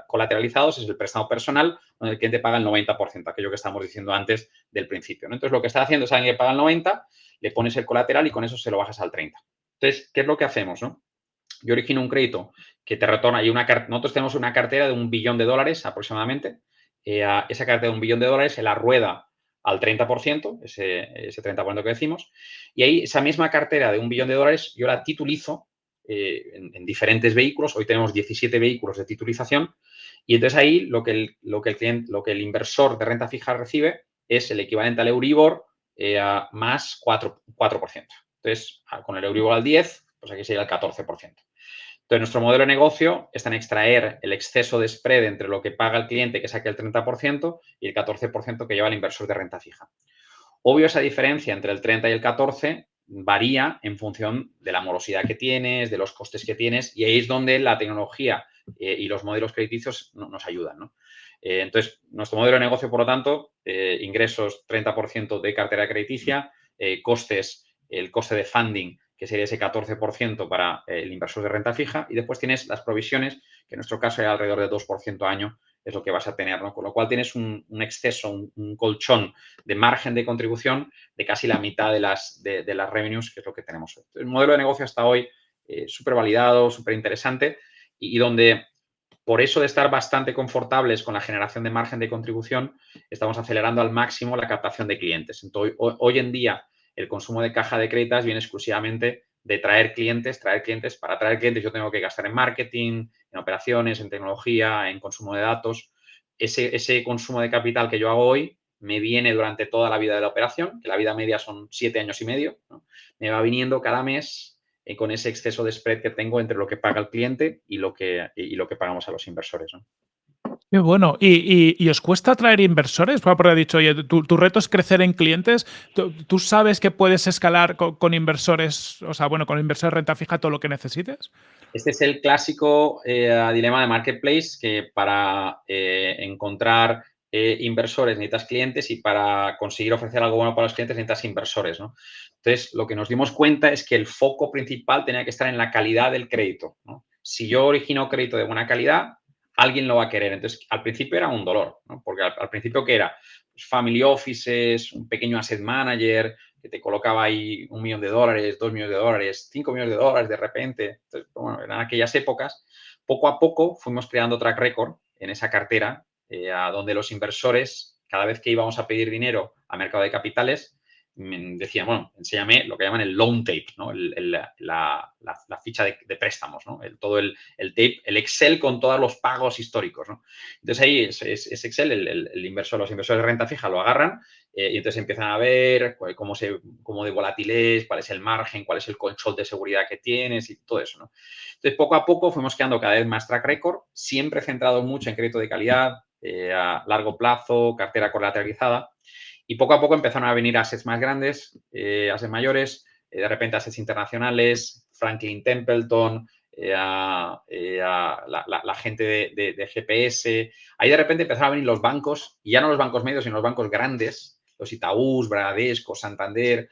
colateralizados es el préstamo personal, donde el cliente paga el 90%, aquello que estamos diciendo antes del principio. Entonces, lo que está haciendo es alguien que paga el 90%, le pones el colateral y con eso se lo bajas al 30%. Entonces, ¿qué es lo que hacemos? Yo origino un crédito que te retorna y una nosotros tenemos una cartera de un billón de dólares aproximadamente. Eh, esa cartera de un billón de dólares se la rueda al 30%, ese, ese 30% que decimos, y ahí esa misma cartera de un billón de dólares yo la titulizo eh, en, diferentes vehículos. Hoy tenemos 17 vehículos de titulización y entonces ahí lo que el, lo que el, cliente, lo que el inversor de renta fija recibe es el equivalente al Euribor eh, más 4%, 4%. Entonces, con el Euribor al 10, pues aquí sería el 14%. Entonces, nuestro modelo de negocio está en extraer el exceso de spread entre lo que paga el cliente, que saque el 30%, y el 14% que lleva el inversor de renta fija. Obvio, esa diferencia entre el 30 y el 14 varía en función de la morosidad que tienes, de los costes que tienes, y ahí es donde la tecnología eh, y los modelos crediticios nos ayudan. Eh, entonces, nuestro modelo de negocio, por lo tanto, eh, ingresos 30% de cartera crediticia, costes, el coste de funding, que sería ese 14% para el inversor de renta fija, y después tienes las provisiones, que en nuestro caso es alrededor de 2% año, es lo que vas a tener, ¿no? Con lo cual tienes un, exceso, un, colchón de margen de contribución de casi la mitad de las, de, las revenues, que es lo que tenemos hoy. El modelo de negocio hasta hoy eh, súper validado, súper interesante y, donde por eso de estar bastante confortables con la generación de margen de contribución, estamos acelerando al máximo la captación de clientes. Entonces, hoy en día el consumo de caja de créditos viene exclusivamente de traer clientes, traer clientes. Para traer clientes yo tengo que gastar en marketing, en operaciones, en tecnología, en consumo de datos. Ese, ese consumo de capital que yo hago hoy me viene durante toda la vida de la operación, que la vida media son siete años y medio. Me va viniendo cada mes eh, con ese exceso de spread que tengo entre lo que paga el cliente y lo que, y lo que pagamos a los inversores. ¿no? Qué bueno. ¿Y, os cuesta atraer inversores? Porque ha dicho, oye, tu, reto es crecer en clientes. ¿Tú, sabes que puedes escalar con, inversores, o sea, bueno, con inversores de renta fija todo lo que necesites? Este es el clásico eh, dilema de marketplace que para eh, encontrar eh, inversores necesitas clientes y para conseguir ofrecer algo bueno para los clientes necesitas inversores, ¿no? Entonces, lo que nos dimos cuenta es que el foco principal tenía que estar en la calidad del crédito, Si yo origino crédito de buena calidad, alguien lo va a querer. Entonces, al principio era un dolor. Porque al, principio, ¿qué era? Pues family offices, un pequeño asset manager que te colocaba ahí un millón de dólares, dos millones de dólares, cinco millones de dólares de repente. Entonces, bueno, en aquellas épocas, poco a poco fuimos creando track record en esa cartera, eh, a donde los inversores, cada vez que íbamos a pedir dinero a mercado de capitales, decía, bueno, enséñame lo que llaman el loan tape, ¿no? la, ficha de, préstamos, ¿no? todo el, tape, el Excel con todos los pagos históricos, ¿no? Entonces ahí es, Excel, el, inversor, los inversores de renta fija lo agarran eh, y entonces empiezan a ver cómo, se, cómo de volátil es, cuál es el margen, cuál es el control de seguridad que tienes y todo eso, ¿no? Entonces poco a poco fuimos creando cada vez más track record, siempre centrado mucho en crédito de calidad, eh, a largo plazo, cartera colateralizada y poco a poco empezaron a venir assets más grandes, eh, assets mayores, eh, de repente assets internacionales, Franklin Templeton, eh, eh, a, la, gente de, GPS. Ahí de repente empezaron a venir los bancos, y ya no los bancos medios, sino los bancos grandes, los Itaús, Bradesco, Santander,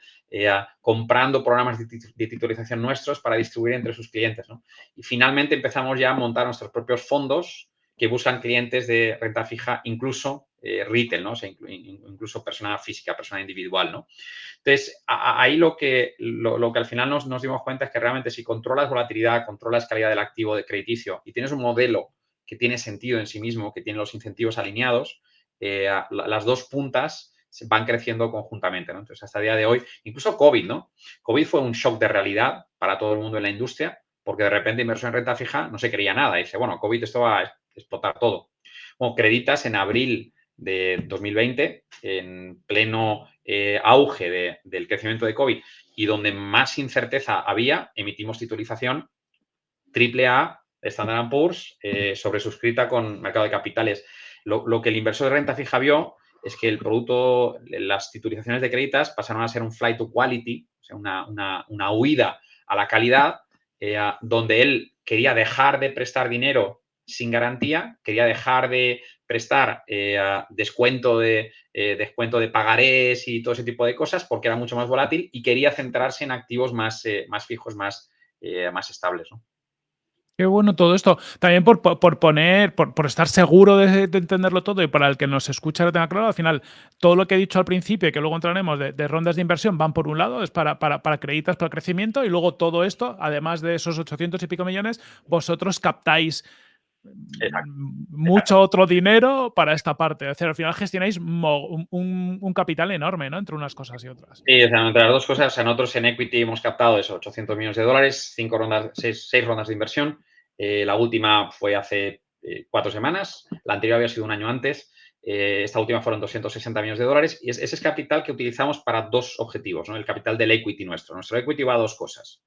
comprando programas de, titulización nuestros para distribuir entre sus clientes. Y finalmente empezamos ya a montar nuestros propios fondos que buscan clientes de renta fija, incluso eh, retail, ¿no? incluso persona física, persona individual, ¿no? Entonces, ahí lo que, lo, que al final nos, nos, dimos cuenta es que realmente si controlas volatilidad, controlas calidad del activo de crediticio y tienes un modelo que tiene sentido en sí mismo, que tiene los incentivos alineados, eh, las dos puntas van creciendo conjuntamente, ¿no? Entonces, hasta el día de hoy, incluso COVID, ¿no? COVID fue un shock de realidad para todo el mundo en la industria, porque de repente inversión en renta fija no se creía nada. dice, bueno, COVID esto va explotar todo. Bueno, Creditas en abril de 2020, en pleno eh, auge del crecimiento de COVID y donde más incerteza había, emitimos titulización AAA, Standard Poor's, eh, sobresuscrita con mercado de capitales. Lo, que el inversor de renta fija vio es que el producto, las titulizaciones de créditas pasaron a ser un flight to quality, o sea, una, huida a la calidad, eh, donde él quería dejar de prestar dinero sin garantía, quería dejar de prestar eh, descuento, de, eh, descuento de pagarés y todo ese tipo de cosas porque era mucho más volátil y quería centrarse en activos más, eh, más fijos, más, más estables. Qué bueno todo esto. También por, poner, por, estar seguro de, entenderlo todo y para el que nos escucha lo tenga claro, al final todo lo que he dicho al principio y que luego entraremos de, rondas de inversión van por un lado, es para, para, para créditos, para crecimiento y luego todo esto, además de esos 800 y pico millones, vosotros captáis mucho otro dinero para esta parte. Es decir, al final gestionáis un, capital enorme, ¿no? Entre unas cosas y otras. Sí, entre las dos cosas, nosotros en equity hemos captado eso, 800 millones de dólares, cinco rondas, seis, rondas de inversión. Eh, la última fue hace eh, cuatro semanas, la anterior había sido un año antes. Eh, esta última fueron 260 millones de dólares y ese es capital que utilizamos para dos objetivos, ¿no? el capital del equity nuestro. Nuestro equity va a dos cosas.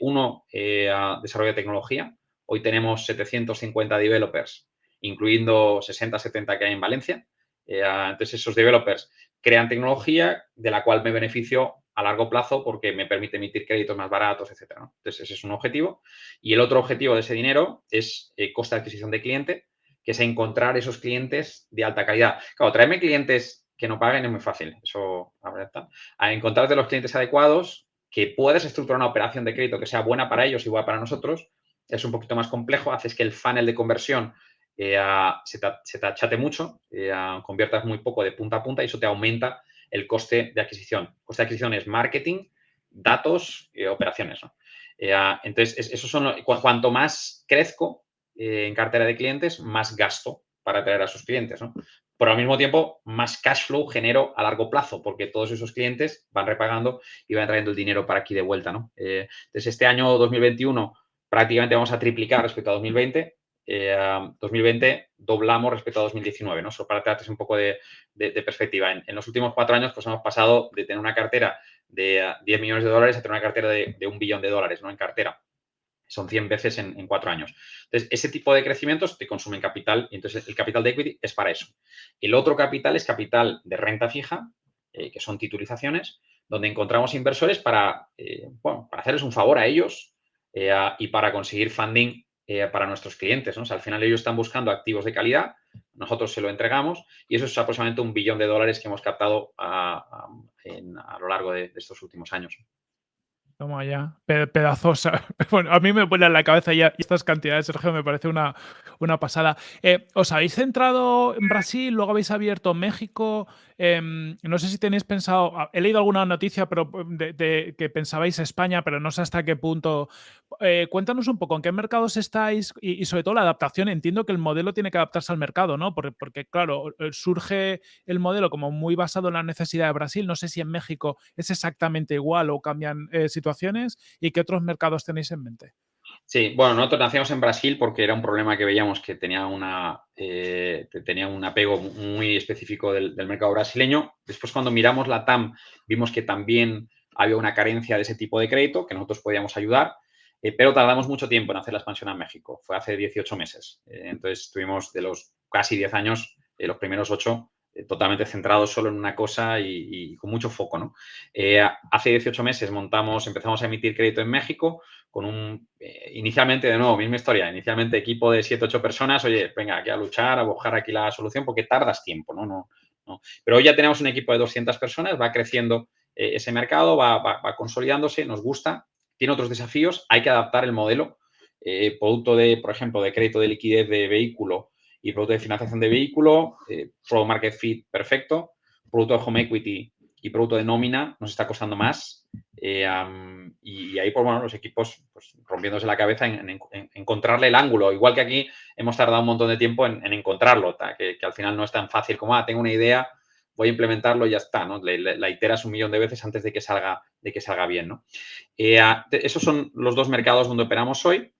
uno, a desarrollo de tecnología, Hoy tenemos 750 developers, incluyendo 60, 70 que hay en Valencia. Eh, entonces, esos developers crean tecnología de la cual me beneficio a largo plazo porque me permite emitir créditos más baratos, etcétera. Entonces, ese es un objetivo. Y el otro objetivo de ese dinero es eh, coste de adquisición de cliente, que es encontrar esos clientes de alta calidad. Claro, traerme clientes que no paguen es muy fácil. Eso, la verdad está. A encontrarte los clientes adecuados, que puedas estructurar una operación de crédito que sea buena para ellos y buena para nosotros, es un poquito más complejo, haces que el funnel de conversión eh, se, te, achate mucho, eh, conviertas muy poco de punta a punta y eso te aumenta el coste de adquisición. El coste de adquisición es marketing, datos y operaciones. entonces, eso son, cuanto más crezco eh, en cartera de clientes, más gasto para atraer a sus clientes. Pero al mismo tiempo, más cash flow genero a largo plazo, porque todos esos clientes van repagando y van trayendo el dinero para aquí de vuelta. ¿no? entonces, este año 2021 prácticamente vamos a triplicar respecto a 2020. 2020 eh, doblamos respecto a 2019, ¿no? Solo para darte un poco de, perspectiva. En, los últimos cuatro años, pues hemos pasado de tener una cartera de 10 millones de dólares a tener una cartera de, un billón de dólares, ¿no? En cartera. Son 100 veces en, cuatro años. Entonces, ese tipo de crecimientos te consumen capital y entonces el capital de equity es para eso. El otro capital es capital de renta fija, eh, que son titulizaciones, donde encontramos inversores para, eh, bueno, para hacerles un favor a ellos eh, y para conseguir funding eh, para nuestros clientes. al final ellos están buscando activos de calidad, nosotros se lo entregamos y eso es aproximadamente un billón de dólares que hemos captado a, lo largo de, estos últimos años. Toma ya, pedazosa. Bueno, a mí me vuelan la cabeza ya estas cantidades, Sergio, me parece una, una pasada. Eh, ¿Os habéis centrado en Brasil, luego habéis abierto México? Em, no sé si tenéis pensado, ah, he leído alguna noticia pero em, de, que pensabais España, pero no sé hasta qué punto. Eh, cuéntanos un poco en qué mercados estáis y, sobre todo la adaptación. Entiendo que el modelo tiene que adaptarse al mercado, ¿no? Porque, porque, claro, eh, surge el modelo como muy basado en la necesidad de Brasil. No sé si en México es exactamente igual o cambian situaciones y qué otros mercados tenéis en mente. Sí, bueno, nosotros nacimos en Brasil porque era un problema que veíamos que tenía, una, eh, tenía un apego muy específico del, mercado brasileño. Después, cuando miramos la TAM, vimos que también había una carencia de ese tipo de crédito, que nosotros podíamos ayudar, eh, pero tardamos mucho tiempo en hacer la expansión a México. Fue hace 18 meses. Eh, entonces, tuvimos de los casi 10 años, los primeros 8 totalmente centrados solo en una cosa y, con mucho foco. ¿no? hace 18 meses montamos, empezamos a emitir crédito en México, con un, eh, inicialmente, de nuevo, misma historia, inicialmente equipo de 7, 8 personas, oye, venga, aquí a luchar, a buscar aquí la solución, porque tardas tiempo, ¿no? no. Pero hoy ya tenemos un equipo de 200 personas, va creciendo eh, ese mercado, va, consolidándose, nos gusta, tiene otros desafíos, hay que adaptar el modelo, eh, producto de, por ejemplo, de crédito de liquidez de vehículo y producto de financiación de vehículo, product market fit perfecto, producto de home equity y producto de nómina nos está costando más. Eh, y, ahí, pues bueno, los equipos pues, rompiéndose la cabeza en, encontrarle el ángulo. Igual que aquí hemos tardado un montón de tiempo en, encontrarlo, que, al final no es tan fácil como, ah, tengo una idea, voy a implementarlo y ya está, ¿no? la iteras un millón de veces antes de que salga, de que salga bien, ¿no? Eh, esos son los dos mercados donde operamos hoy.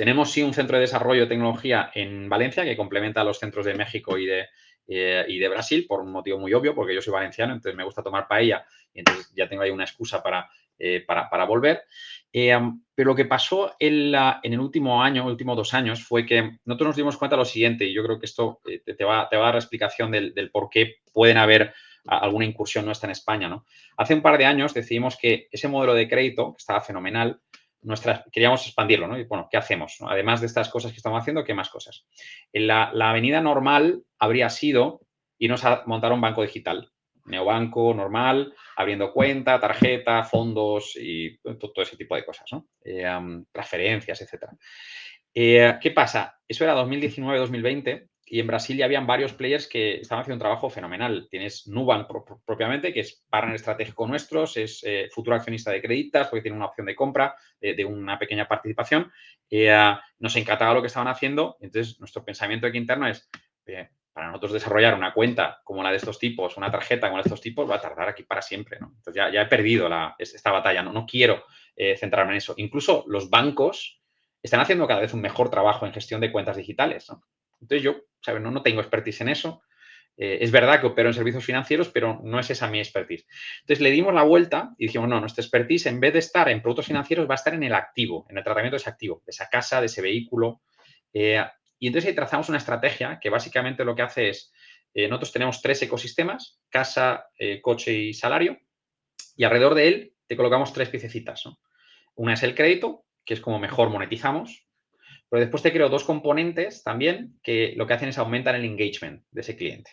Tenemos sí un centro de desarrollo de tecnología en Valencia que complementa a los centros de México y de, eh, y de Brasil por un motivo muy obvio, porque yo soy valenciano, entonces me gusta tomar paella y entonces ya tengo ahí una excusa para, eh, para, volver. Eh, pero lo que pasó en, en, el último año, últimos dos años, fue que nosotros nos dimos cuenta de lo siguiente, y yo creo que esto te, va, te, va, a dar la explicación del, del, por qué pueden haber alguna incursión nuestra en España. ¿no? Hace un par de años decidimos que ese modelo de crédito, que estaba fenomenal, queríamos expandirlo, ¿no? Y bueno, ¿qué hacemos? Además de estas cosas que estamos haciendo, ¿qué más cosas? En la, avenida normal habría sido irnos a montar un banco digital, neobanco normal, abriendo cuenta, tarjeta, fondos y todo, ese tipo de cosas, ¿no? Eh, transferencias, etcétera. Eh, ¿Qué pasa? Eso era 2019-2020 y en Brasil ya habían varios players que estaban haciendo un trabajo fenomenal. Tienes Nubank propiamente, que es partner estratégico nuestro, es eh, futuro accionista de Creditas porque tiene una opción de compra de, una pequeña participación. Eh, nos encantaba lo que estaban haciendo. Entonces, nuestro pensamiento aquí interno es, para nosotros desarrollar una cuenta como la de estos tipos, una tarjeta como la de estos tipos, va a tardar aquí para siempre. Entonces, ya, ya, he perdido esta batalla. No, no quiero eh, centrarme en eso. Incluso los bancos están haciendo cada vez un mejor trabajo en gestión de cuentas digitales. Entonces yo, ¿sabes? No, no tengo expertise en eso. Eh, es verdad que opero en servicios financieros, pero no es esa mi expertise. Entonces le dimos la vuelta y dijimos, no, nuestra expertise en vez de estar en productos financieros va a estar en el activo, en el tratamiento de ese activo, de esa casa, de ese vehículo. Eh, y entonces ahí trazamos una estrategia que básicamente lo que hace es, eh, nosotros tenemos tres ecosistemas, casa, coche y salario, y alrededor de él te colocamos tres piececitas. Una es el crédito, que es como mejor monetizamos, pero después te creo dos componentes también que lo que hacen es aumentar el engagement de ese cliente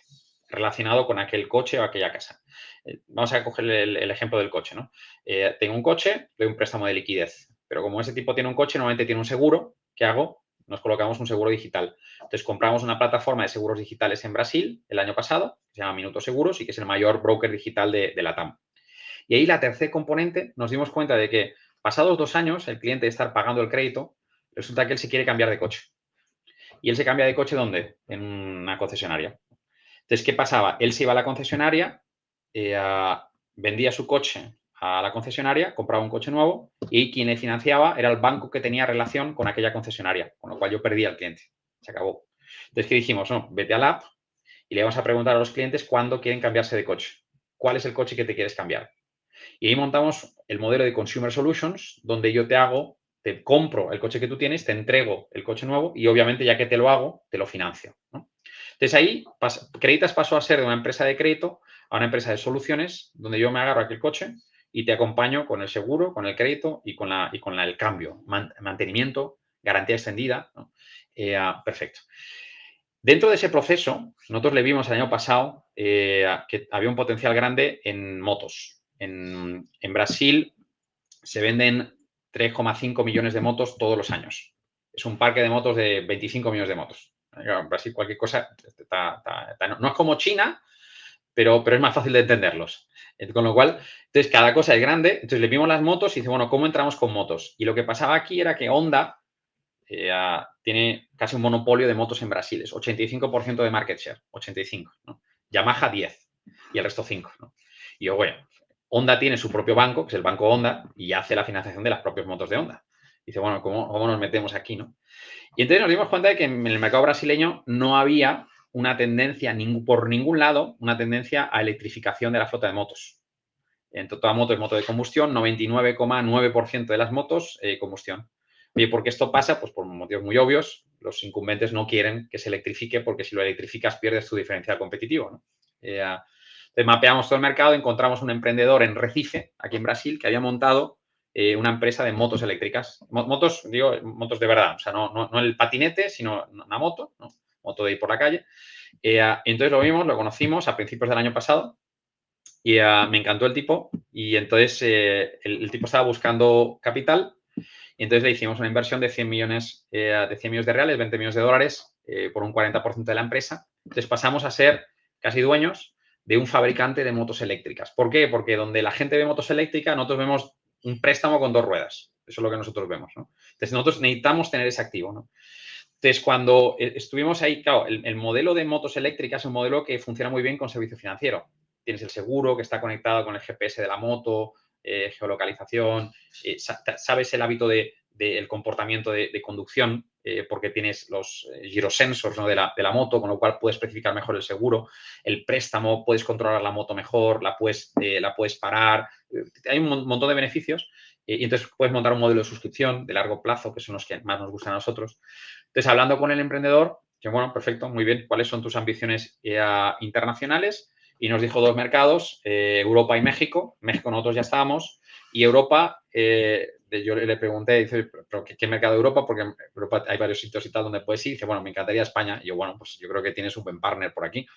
relacionado con aquel coche o aquella casa. Eh, vamos a coger el, ejemplo del coche, ¿no? Eh, tengo un coche, doy un préstamo de liquidez, pero como ese tipo tiene un coche, normalmente tiene un seguro, ¿qué hago? Nos colocamos un seguro digital. Entonces, compramos una plataforma de seguros digitales en Brasil el año pasado, que se llama Minutos Seguros y que es el mayor broker digital de, de la TAM. Y ahí la tercer componente, nos dimos cuenta de que pasados dos años, el cliente de estar pagando el crédito, resulta que él se quiere cambiar de coche. ¿Y él se cambia de coche dónde? En una concesionaria. Entonces, ¿qué pasaba? Él se iba a la concesionaria, eh, vendía su coche a la concesionaria, compraba un coche nuevo y quien le financiaba era el banco que tenía relación con aquella concesionaria, con lo cual yo perdía al cliente. Se acabó. Entonces, ¿qué dijimos? No, vete al app y le vamos a preguntar a los clientes cuándo quieren cambiarse de coche. ¿Cuál es el coche que te quieres cambiar? Y ahí montamos el modelo de Consumer Solutions, donde yo te hago te compro el coche que tú tienes, te entrego el coche nuevo y obviamente ya que te lo hago, te lo financio. Entonces ahí Creditas pasó a ser de una empresa de crédito a una empresa de soluciones donde yo me agarro aquel coche y te acompaño con el seguro, con el crédito y con, la, y con el cambio, mantenimiento, garantía extendida. Eh, ah, perfecto. Dentro de ese proceso, nosotros le vimos el año pasado eh, que había un potencial grande en motos. En Brasil se venden 3,5 millones de motos todos los años. Es un parque de motos de 25 millones de motos. En Brasil cualquier cosa no es como China, pero, pero es más fácil de entenderlos. Con lo cual, entonces cada cosa es grande. Entonces le vimos las motos y dice, bueno, ¿cómo entramos con motos? Y lo que pasaba aquí era que Honda eh, tiene casi un monopolio de motos en Brasil. Es 85% de market share, 85. ¿no? Yamaha 10 y el resto 5. Y yo, bueno, Honda tiene su propio banco, que es el banco Honda, y hace la financiación de las propias motos de Honda. dice, bueno, ¿cómo, nos metemos aquí? ¿no? Y entonces nos dimos cuenta de que en el mercado brasileño no había una tendencia por ningún lado, una tendencia a electrificación de la flota de motos. En toda moto es moto de combustión, 99,9% de las motos eh, combustión. Oye, ¿por qué esto pasa? Pues por motivos muy obvios. Los incumbentes no quieren que se electrifique porque si lo electrificas pierdes tu diferencial competitivo. ¿no? Eh, mapeamos todo el mercado, encontramos un emprendedor en Recife, aquí en Brasil, que había montado eh, una empresa de motos eléctricas. Motos, digo, motos de verdad, o sea, no, no, el patinete, sino una moto, moto de ir por la calle. Eh, entonces lo vimos, lo conocimos a principios del año pasado y eh, me encantó el tipo y entonces el, tipo estaba buscando capital y entonces le hicimos una inversión de 100 millones, de 100 millones de reales, 20 millones de dólares por un 40% de la empresa. Entonces pasamos a ser casi dueños de un fabricante de motos eléctricas. ¿Por qué? Porque donde la gente ve motos eléctricas, nosotros vemos un préstamo con dos ruedas. Eso es lo que nosotros vemos. Entonces, nosotros necesitamos tener ese activo. Entonces, cuando eh, estuvimos ahí, claro, el, modelo de motos eléctricas es un modelo que funciona muy bien con servicio financiero. Tienes el seguro que está conectado con el GPS de la moto, eh, geolocalización, eh, sabes el hábito del de, comportamiento de, conducción eh, porque tienes los eh, girosensors de, la, moto, con lo cual puedes especificar mejor el seguro. El préstamo, puedes controlar la moto mejor, la puedes, eh, la puedes parar. hay un montón de beneficios y entonces puedes montar un modelo de suscripción de largo plazo, que son los que más nos gustan a nosotros. Entonces, hablando con el emprendedor, que bueno, perfecto, muy bien, ¿cuáles son tus ambiciones internacionales? Y nos dijo dos mercados, Europa y México. México nosotros ya estábamos y Europa yo le pregunté, dice, ¿pero qué, mercado de Europa? Porque Europa hay varios sitios y tal donde puedes ir. dice, bueno, me encantaría España. Y yo, bueno, pues yo creo que tienes un buen partner por aquí.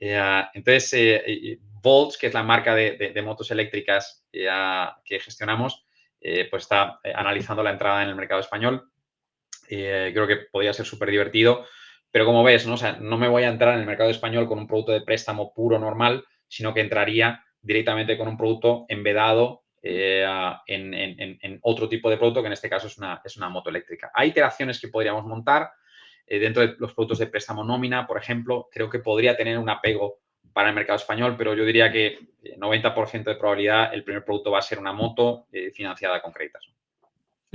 Eh, entonces, eh, Volts, que es la marca de, motos eléctricas que gestionamos, eh, pues está analizando la entrada en el mercado español. creo que podría ser súper divertido pero como ves, ¿no? No me voy a entrar en el mercado español con un producto de préstamo puro normal, sino que entraría directamente con un producto embedado eh, en, otro tipo de producto, que en este caso es una, es una moto eléctrica. Hay iteraciones que podríamos montar eh, dentro de los productos de préstamo nómina, por ejemplo, creo que podría tener un apego para el mercado español, pero yo diría que 90% eh, de probabilidad el primer producto va a ser una moto financiada con créditos.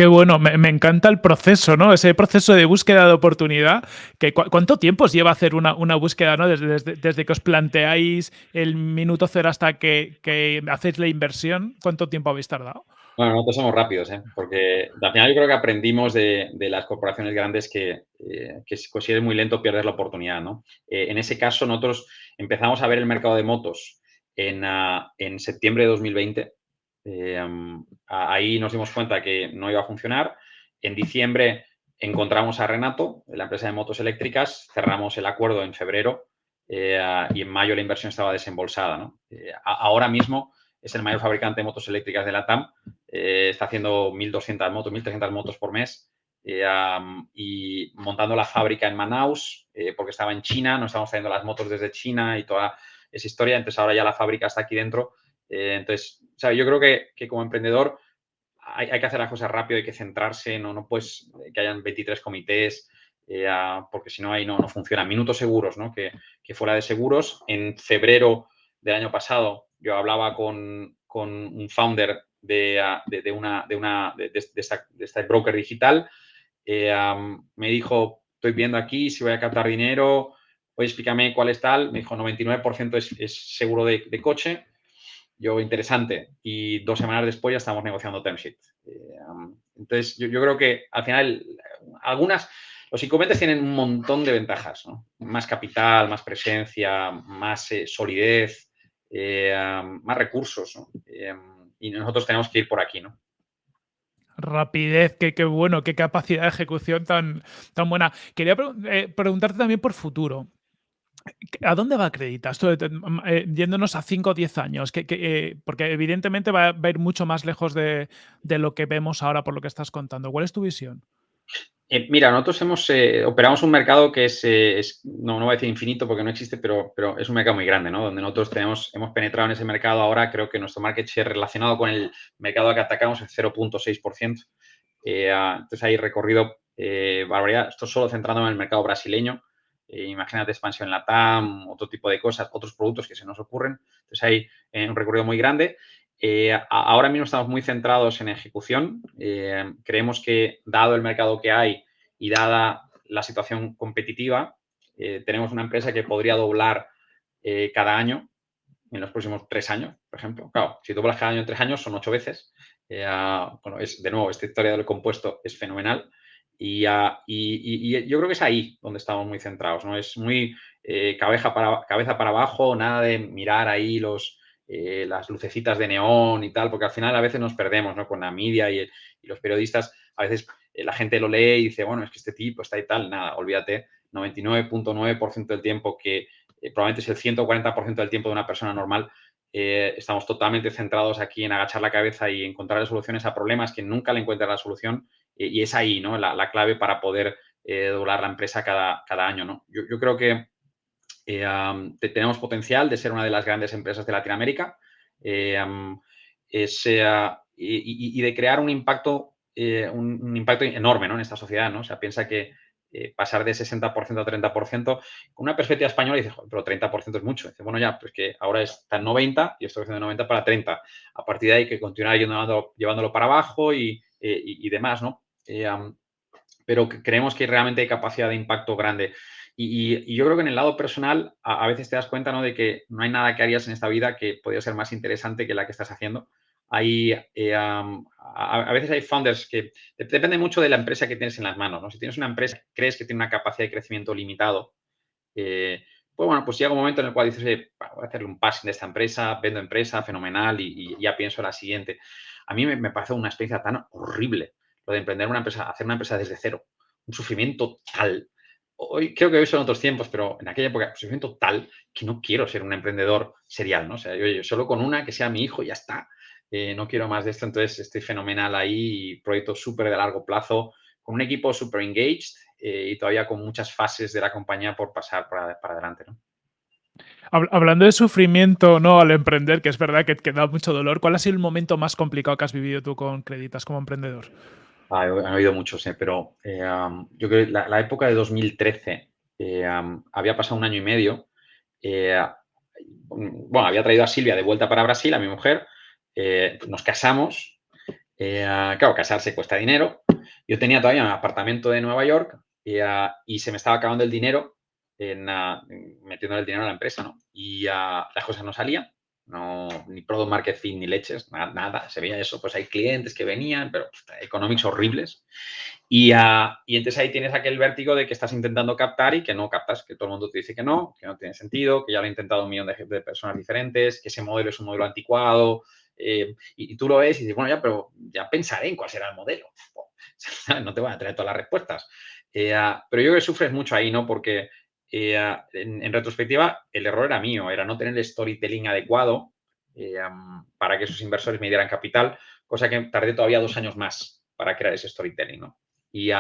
Qué bueno, me, encanta el proceso, ¿no? Ese proceso de búsqueda de oportunidad. Que, ¿Cuánto tiempo os lleva hacer una, búsqueda, ¿no? Desde, desde, que os planteáis el minuto cero hasta que, hacéis la inversión, ¿cuánto tiempo habéis tardado? Bueno, nosotros somos rápidos, ¿eh? porque al final yo creo que aprendimos de, las corporaciones grandes que, eh, que si eres muy lento pierdes la oportunidad, ¿no? Eh, en ese caso nosotros empezamos a ver el mercado de motos en, ah, en septiembre de 2020 eh, ahí nos dimos cuenta que no iba a funcionar. En diciembre encontramos a Renato, la empresa de motos eléctricas, cerramos el acuerdo en febrero eh, y en mayo la inversión estaba desembolsada. Eh, ahora mismo es el mayor fabricante de motos eléctricas de la TAM, está haciendo 1.200 motos, 1.300 motos por mes y montando la fábrica en Manaus, porque estaba en China, nos estamos trayendo las motos desde China y toda esa historia, entonces ahora ya la fábrica está aquí dentro eh, entonces, yo creo que, como emprendedor hay, que hacer las cosas rápido, hay que centrarse, no, no puedes que hayan 23 comités, eh, porque si no ahí no, no funciona. Minutos seguros, ¿no? Que, fuera de seguros. En febrero del año pasado yo hablaba con, un founder de, una, de, una de, esta, este broker digital. Me dijo, estoy viendo aquí si voy a captar dinero, oye, explícame cuál es tal. Me dijo, 99% es, es seguro de, coche yo interesante y dos semanas después ya estamos negociando term sheet. Eh, entonces, yo, creo que al final algunas, los inconvenientes tienen un montón de ventajas. Más capital, más presencia, más eh, solidez, eh, más recursos, y nosotros tenemos que ir por aquí, ¿no? Rapidez, qué, qué bueno, qué capacidad de ejecución tan, tan buena. Quería preguntarte también por futuro. ¿A dónde va Creditas? Eh, yéndonos a 5 o 10 años, eh, porque evidentemente va, a ir mucho más lejos de, lo que vemos ahora por lo que estás contando. ¿Cuál es tu visión? Eh, mira, nosotros hemos, operamos un mercado que es, no, no voy a decir infinito porque no existe, pero, es un mercado muy grande, ¿no? Donde nosotros hemos penetrado en ese mercado ahora, creo que nuestro market share relacionado con el mercado que atacamos es 0.6%. entonces hay recorrido barbaridad. Esto solo centrándome en el mercado brasileño eh, imagínate expansión en la TAM, otro tipo de cosas, otros productos que se nos ocurren. Entonces hay eh, un recorrido muy grande. Eh, ahora mismo estamos muy centrados en ejecución. creemos que dado el mercado que hay y dada la situación competitiva, tenemos una empresa que podría doblar cada año en los próximos tres años, por ejemplo. Claro, si doblas cada año en tres años son ocho veces. es, de nuevo, esta historia del compuesto es fenomenal. Y, y, yo creo que es ahí donde estamos muy centrados, ¿no? Es muy eh, cabeza, para, cabeza para abajo, nada de mirar ahí los, eh, las lucecitas de neón y tal, porque al final a veces nos perdemos, ¿no? Con la media y, los periodistas, a veces eh, la gente lo lee y dice, bueno, es que este tipo está y tal, nada, olvídate, 99.9% del tiempo que probablemente es el 140% del tiempo de una persona normal, estamos totalmente centrados aquí en agachar la cabeza y encontrar soluciones a problemas que nunca le encuentra la solución y es ahí ¿no? la, clave para poder eh, doblar la empresa cada, cada año. ¿no? Yo, creo que eh, tenemos potencial de ser una de las grandes empresas de Latinoamérica eh, y, de crear un impacto, un, impacto enorme ¿no? en esta sociedad. ¿no? O sea, piensa que pasar de 60% a 30%, con una perspectiva española, dice, pero 30% es mucho. Dice, bueno, ya, pues que ahora está en 90 y estoy haciendo 90 para 30. A partir de ahí que continuar llevándolo, llevándolo para abajo y, y demás, ¿no? Eh, pero creemos que realmente hay capacidad de impacto grande. Y, yo creo que en el lado personal a, veces te das cuenta ¿no? de que no hay nada que harías en esta vida que podría ser más interesante que la que estás haciendo. Hay, eh, a, veces hay founders que depende mucho de la empresa que tienes en las manos. ¿no? Si tienes una empresa que crees que tiene una capacidad de crecimiento limitado, eh, pues bueno, pues llega un momento en el cual dices, voy a hacerle un passing de esta empresa, vendo empresa, fenomenal, y, ya pienso en la siguiente. A mí me, me parece una experiencia tan horrible lo de emprender una empresa, hacer una empresa desde cero, un sufrimiento tal. Hoy creo que hoy son otros tiempos, pero en aquella época, un sufrimiento tal que no quiero ser un emprendedor serial, ¿no? O sea, yo, solo con una que sea mi hijo ya está. Eh, no quiero más de esto, entonces estoy fenomenal ahí, proyecto súper de largo plazo, con un equipo súper engaged, y todavía con muchas fases de la compañía por pasar para, adelante. Hablando de sufrimiento ¿no? al emprender, que es verdad que, que da mucho dolor, ¿cuál ha sido el momento más complicado que has vivido tú con Creditas como emprendedor? Ah, han habido muchos, ¿eh? pero eh, yo creo que la, época de 2013 eh, había pasado un año y medio. bueno, había traído a Silvia de vuelta para Brasil, a mi mujer. nos casamos. claro, casarse cuesta dinero. Yo tenía todavía un apartamento de Nueva York y se me estaba acabando el dinero en, metiendo el dinero a la empresa, ¿no? Y las cosas no salían no, ni product market fit ni leches, nada, se veía eso, pues hay clientes que venían, pero economics horribles. Y, uh, y, entonces ahí tienes aquel vértigo de que estás intentando captar y que no captas, que todo el mundo te dice que no, que no tiene sentido, que ya lo ha intentado un millón de, de personas diferentes, que ese modelo es un modelo anticuado. Eh, y, tú lo ves y dices, bueno, ya, pero ya pensaré en cuál será el modelo. no te voy a traer todas las respuestas. Eh, uh, pero yo que sufres mucho ahí, ¿no? Porque eh, en, retrospectiva, el error era mío, era no tener el storytelling adecuado eh, para que esos inversores me dieran capital, cosa que tardé todavía dos años más para crear ese storytelling, ¿no? Y,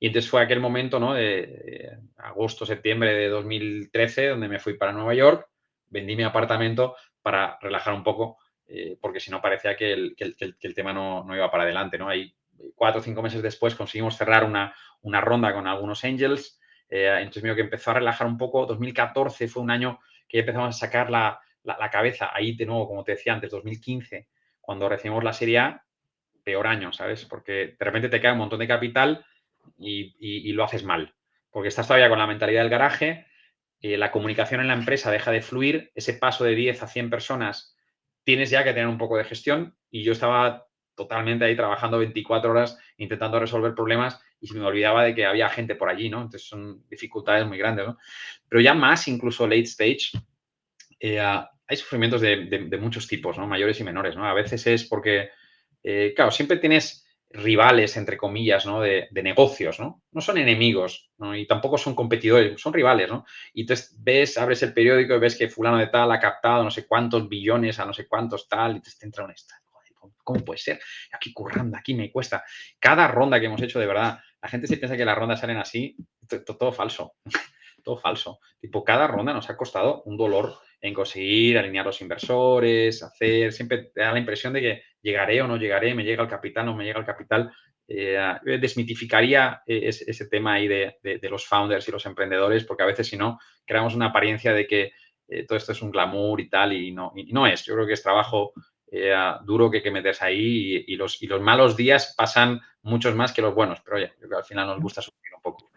entonces fue aquel momento, ¿no? De, agosto, septiembre de 2013, donde me fui para Nueva York, vendí mi apartamento para relajar un poco, eh, porque si no parecía que el, tema no, iba para adelante, ¿no? Ahí cuatro o cinco meses después conseguimos cerrar una, una ronda con algunos angels, eh, entonces, mío que empezó a relajar un poco. 2014 fue un año que empezamos a sacar la, cabeza. Ahí, de nuevo, como te decía antes, 2015, cuando recibimos la Serie A, peor año, ¿sabes? Porque de repente te cae un montón de capital y, lo haces mal. Porque estás todavía con la mentalidad del garaje, eh, la comunicación en la empresa deja de fluir, ese paso de 10 a 100 personas tienes ya que tener un poco de gestión y yo estaba totalmente ahí trabajando 24 horas intentando resolver problemas y se me olvidaba de que había gente por allí, ¿no? Entonces son dificultades muy grandes, ¿no? Pero ya más, incluso late stage, eh, hay sufrimientos de, muchos tipos, ¿no? Mayores y menores, ¿no? A veces es porque, eh, claro, siempre tienes rivales, entre comillas, ¿no? De, negocios, ¿no? No son enemigos, ¿no? Y tampoco son competidores, son rivales, ¿no? Y entonces ves, abres el periódico y ves que fulano de tal ha captado no sé cuántos billones a no sé cuántos tal y te entra un esta. ¿Cómo puede ser? Aquí currando, aquí me cuesta. Cada ronda que hemos hecho, de verdad, la gente se piensa que las rondas salen así, todo, falso, todo falso. Tipo, cada ronda nos ha costado un dolor en conseguir alinear los inversores, hacer, siempre da la impresión de que llegaré o no llegaré, me llega el capital, no me llega el capital. Eh, desmitificaría e, ese, tema ahí de, los founders y los emprendedores, porque a veces si no, creamos una apariencia de que eh, todo esto es un glamour y tal, y no, y no es. Yo creo que es trabajo eh, duro que hay que meterse ahí y, los, y los malos días pasan muchos más que los buenos, pero oye, yo creo que al final nos gusta sufrir un poco.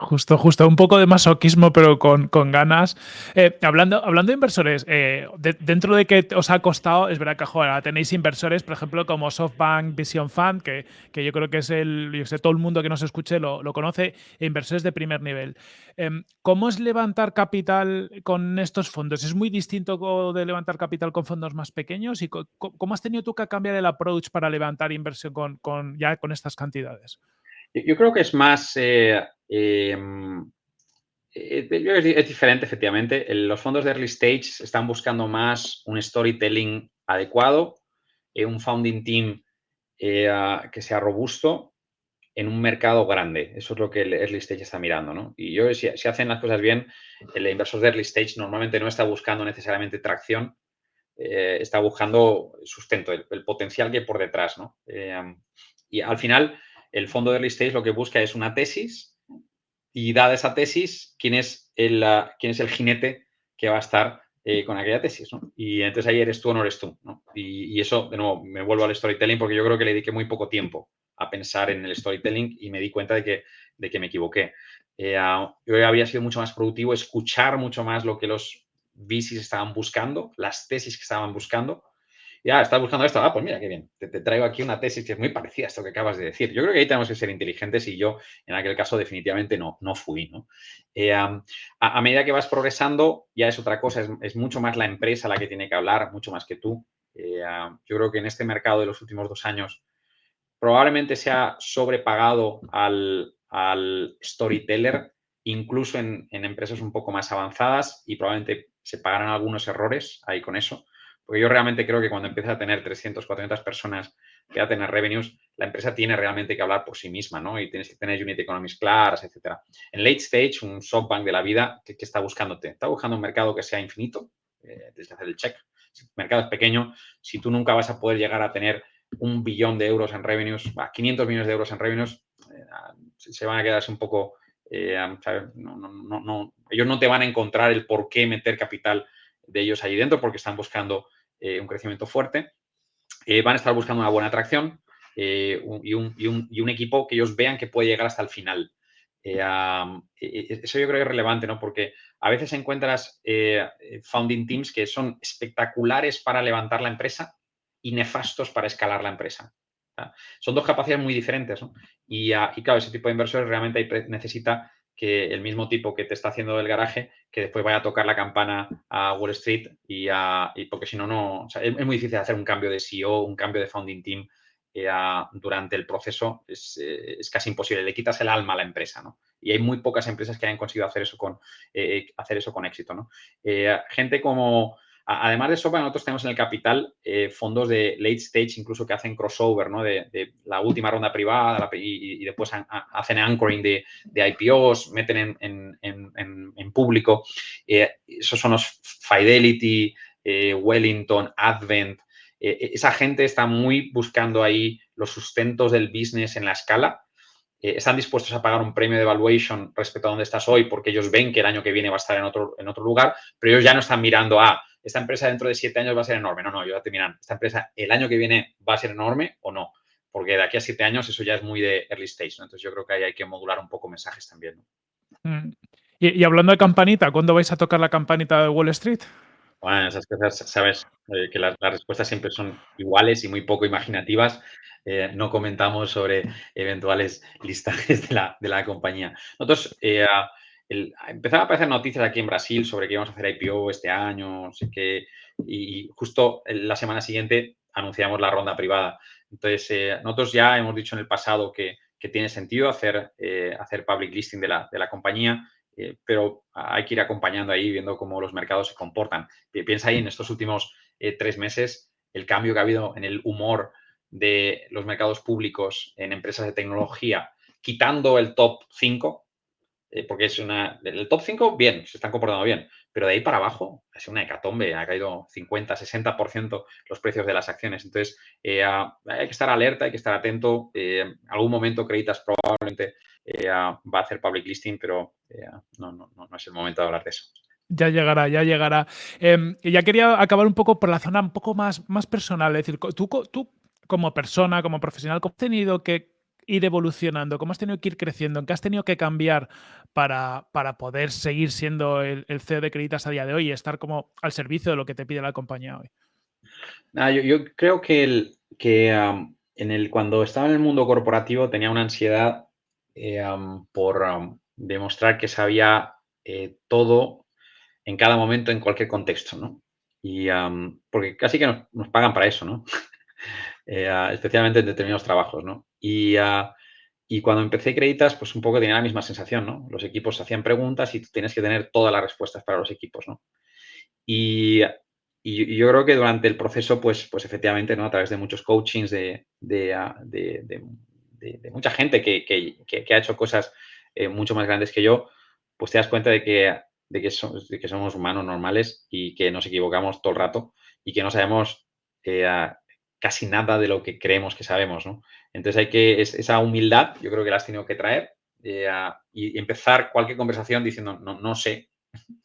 Justo, justo, un poco de masoquismo, pero con, ganas. Eh, hablando, hablando de inversores, eh, dentro de que os ha costado, es verdad que ahora tenéis inversores, por ejemplo, como SoftBank Vision Fund, que, que yo creo que es el, yo sé, todo el mundo que nos escuche lo, conoce, e inversores de primer nivel. Em, ¿Cómo es levantar capital con estos fondos? ¿Es muy distinto de levantar capital con fondos más pequeños? ¿Y cómo has tenido tú que cambiar el approach para levantar inversión con, con ya con estas cantidades? Yo creo que es más, eh, eh, es, diferente, efectivamente. Los fondos de early stage están buscando más un storytelling adecuado, eh, un founding team que sea robusto en un mercado grande. Eso es lo que el early stage está mirando, ¿no? Y yo, si, hacen las cosas bien, el inversor de early stage normalmente no está buscando necesariamente tracción, está buscando sustento, el, el, potencial que hay por detrás, ¿no? y al final, el fondo de early stage lo que busca es una tesis y dada esa tesis, ¿quién es el, quién es el jinete que va a estar eh, con aquella tesis? Y entonces ahí eres tú o no eres tú. Y, eso, de nuevo, me vuelvo al storytelling porque yo creo que le dediqué muy poco tiempo a pensar en el storytelling y me di cuenta de que, de que me equivoqué. Eh, yo habría sido mucho más productivo escuchar mucho más lo que los VCs estaban buscando, las tesis que estaban buscando, ya, estás buscando esto. Ah, pues mira, qué bien. Te, traigo aquí una tesis que es muy parecida a esto que acabas de decir. Yo creo que ahí tenemos que ser inteligentes y yo en aquel caso definitivamente no, no fui. ¿no? Eh, a, medida que vas progresando, ya es otra cosa, es, mucho más la empresa la que tiene que hablar, mucho más que tú. Eh, yo creo que en este mercado de los últimos dos años probablemente se ha sobrepagado al, storyteller, incluso en, en empresas un poco más avanzadas y probablemente se pagarán algunos errores ahí con eso. Porque yo realmente creo que cuando empiezas a tener 300, 400 personas que a tener revenues, la empresa tiene realmente que hablar por sí misma, ¿no? Y tienes que tener unit economies claras, etcétera. En late stage, un SoftBank de la vida, ¿qué, está buscándote? Está buscando un mercado que sea infinito, eh, tienes que hacer el check. Si el mercado es pequeño, si tú nunca vas a poder llegar a tener un billón de euros en revenues, 500 millones de euros en revenues, eh, se van a quedarse un poco, eh, ellos no te van a encontrar el por qué meter capital de ellos allí dentro porque están buscando un crecimiento fuerte. van a estar buscando una buena atracción, eh, y, un, equipo que ellos vean que puede llegar hasta el final. Eh, e, e, eso yo creo que es relevante, ¿no? Porque a veces encuentras eh, founding teams que son espectaculares para levantar la empresa y nefastos para escalar la empresa. Son dos capacidades muy diferentes, ¿no? Y, claro, ese tipo de inversores realmente necesita que el mismo tipo que te está haciendo el garaje, que después vaya a tocar la campana a Wall Street y, porque si no, no, es, es, muy difícil hacer un cambio de CEO, un cambio de founding team durante el proceso eh, es, casi imposible, le quitas el alma a la empresa, ¿no? Y hay muy pocas empresas que hayan conseguido hacer eso con, eh, hacer eso con éxito, ¿no? Eh, gente como, además de SOPA, nosotros tenemos en el capital fondos de late stage, incluso que hacen crossover, ¿no? De, la última ronda privada y, después hacen anchoring de, IPOs, meten en, público. esos son los Fidelity, Wellington, Advent, eh, e, esa gente está muy buscando ahí los sustentos del business en la escala. Eh, están dispuestos a pagar un premio de valuation respecto a donde estás hoy porque ellos ven que el año que viene va a estar en otro, en otro lugar, pero ellos ya no están mirando a esta empresa dentro de siete años va a ser enorme. No, no, ellos ya te miran, esta empresa el año que viene va a ser enorme o no, porque de aquí a siete años eso ya es muy de early stage. Entonces yo creo que ahí hay que modular un poco mensajes también. Mm. y hablando de campanita, ¿cuándo vais a tocar la campanita de Wall Street? Bueno, esas cosas, sabes eh, que las, respuestas siempre son iguales y muy poco imaginativas. Eh, no comentamos sobre eventuales listajes de la, de la compañía. Nosotros eh, empezaron a aparecer noticias aquí en Brasil sobre que íbamos a hacer IPO este año, no sé qué, y justo la semana siguiente anunciamos la ronda privada. Entonces, nosotros ya hemos dicho en el pasado que, que tiene sentido hacer, hacer public listing de la, de la compañía. Eh, pero hay que ir acompañando ahí, viendo cómo los mercados se comportan. Piensa ahí en estos últimos eh, tres meses, el cambio que ha habido en el humor de los mercados públicos en empresas de tecnología, quitando el top 5, eh, porque es una. El top 5, bien, se están comportando bien, pero de ahí para abajo es una hecatombe, ha caído 50, 60% los precios de las acciones. Entonces, hay que estar alerta, hay que estar atento. en algún momento, Creditas probablemente va a hacer public listing, pero no, no, no, es el momento de hablar de eso. Ya llegará, ya llegará. Em, ya quería acabar un poco por la zona un poco más, más personal. Es decir, tú, tú como persona, como profesional, ¿cómo has tenido que ir evolucionando? ¿Cómo has tenido que ir creciendo? ¿En qué has tenido que cambiar para, para poder seguir siendo el, CEO de Creditas a día de hoy y estar como al servicio de lo que te pide la compañía hoy? yo, creo que, el, que en el, cuando estaba en el mundo corporativo tenía una ansiedad eh, por demostrar que sabía eh, todo en cada momento, en cualquier contexto, ¿no? Y porque casi que nos, pagan para eso, ¿no? Eh, especialmente en determinados trabajos, ¿no? Y, y, cuando empecé Creditas, pues un poco tenía la misma sensación, ¿no? Los equipos hacían preguntas y tú tienes que tener todas las respuestas para los equipos, ¿no? Y, yo creo que durante el proceso, pues, pues efectivamente, ¿no? A través de muchos coachings, de, de, de, mucha gente que, que, ha hecho cosas eh, mucho más grandes que yo, pues te das cuenta de que, de que, que, somos humanos normales y que nos equivocamos todo el rato y que no sabemos eh, casi nada de lo que creemos que sabemos, ¿no? Entonces hay que, esa humildad, yo creo que la has tenido que traer eh, y empezar cualquier conversación diciendo, no, no sé,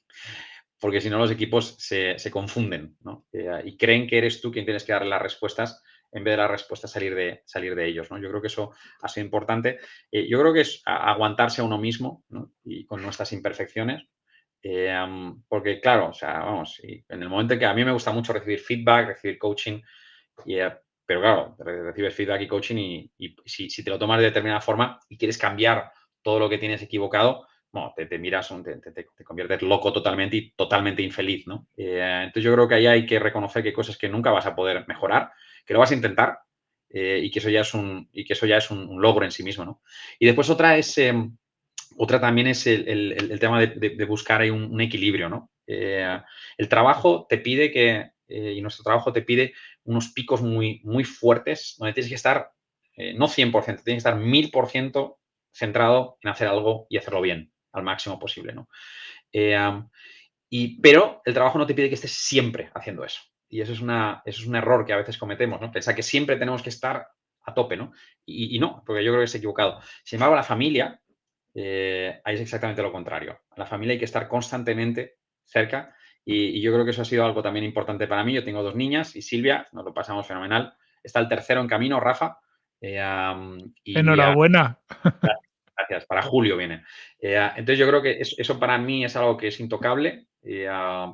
porque si no los equipos se, se confunden, ¿no? y creen que eres tú quien tienes que darle las respuestas en vez de la respuesta salir de, salir de ellos. ¿no? Yo creo que eso ha sido importante. Eh, yo creo que es aguantarse a uno mismo y con nuestras imperfecciones. Eh, porque, claro, o sea, vamos, en el momento en que a mí me gusta mucho recibir feedback, recibir coaching, eh, pero claro, recibes feedback y coaching y, si, te lo tomas de determinada forma y quieres cambiar todo lo que tienes equivocado, bueno, te, miras, te, te, conviertes loco totalmente y totalmente infeliz, ¿no? entonces yo creo que ahí hay que reconocer que hay cosas que nunca vas a poder mejorar, que lo vas a intentar eh, y que eso ya es un, y que eso ya es un, logro en sí mismo, ¿no? Y después otra es, em, otra también es el, tema de, buscar ahí un, equilibrio, ¿no? Eh, el trabajo te pide que y nuestro trabajo te pide unos picos muy, muy fuertes, donde tienes que estar, no 100%, tienes que estar 1000% centrado en hacer algo y hacerlo bien, al máximo posible, ¿no? y, pero el trabajo no te pide que estés siempre haciendo eso. Y eso es, una, eso es un error que a veces cometemos, ¿no? Pensar que siempre tenemos que estar a tope, ¿no? Y, no, porque yo creo que es equivocado. Sin embargo, la familia, eh, ahí es exactamente lo contrario. La familia hay que estar constantemente cerca y, yo creo que eso ha sido algo también importante para mí. Yo tengo dos niñas y Silvia, nos lo pasamos fenomenal. Está el tercero en camino, Rafa. Eh, Enhorabuena. Gracias, para julio viene. Eh, entonces yo creo que eso, para mí es algo que es intocable, eh,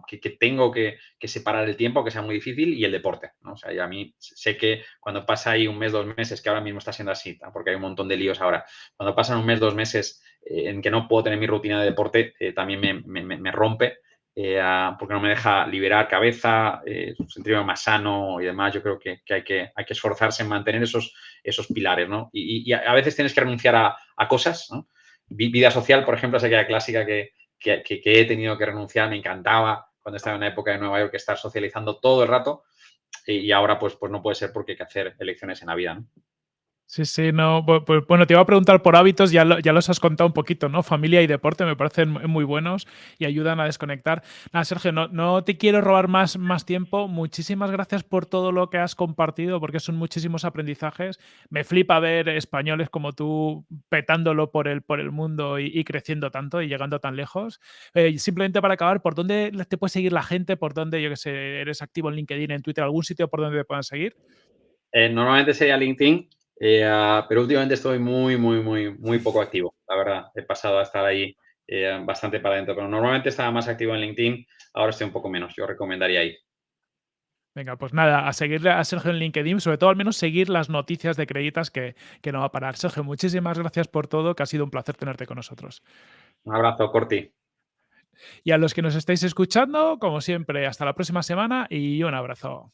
que, tengo que, separar el tiempo, que sea muy difícil, y el deporte. O sea, y a mí sé que cuando pasa ahí un mes, dos meses, que ahora mismo está siendo así, porque hay un montón de líos ahora, cuando pasan un mes, dos meses eh, en que no puedo tener mi rutina de deporte, también me rompe eh, porque no me deja liberar cabeza, eh, sentirme más sano y demás. Yo creo que, hay que hay que esforzarse en mantener esos, esos pilares, ¿no? Y, a veces tienes que renunciar a, cosas, ¿no? Vida social, por ejemplo, es aquella clásica que, que, he tenido que renunciar, me encantaba cuando estaba en la época de Nueva York estar socializando todo el rato y ahora pues, pues no puede ser porque hay que hacer elecciones en la vida, ¿no? Sí, sí, no. Bueno, te iba a preguntar por hábitos, ya, ya los has contado un poquito, ¿no? Familia y deporte me parecen muy buenos y ayudan a desconectar. Nada, Sergio, no, no te quiero robar más, más tiempo. Muchísimas gracias por todo lo que has compartido, porque son muchísimos aprendizajes. Me flipa ver españoles como tú petándolo por el, por el mundo y, creciendo tanto y llegando tan lejos. Eh, simplemente para acabar, ¿por dónde te puede seguir la gente? ¿Por dónde, yo que sé, eres activo en LinkedIn, en Twitter, algún sitio por donde te puedan seguir? Eh, normalmente sería LinkedIn eh, ah, pero últimamente estoy muy, muy, muy, muy poco activo. La verdad, he pasado a estar ahí eh, bastante para adentro. Pero normalmente estaba más activo en LinkedIn, ahora estoy un poco menos. Yo recomendaría ahí. Venga, pues nada, a seguirle a Sergio en LinkedIn, sobre todo al menos seguir las noticias de Creditas que, que no va a parar. Sergio, muchísimas gracias por todo, que ha sido un placer tenerte con nosotros. Un abrazo, Corti. Y a los que nos estáis escuchando, como siempre, hasta la próxima semana y un abrazo.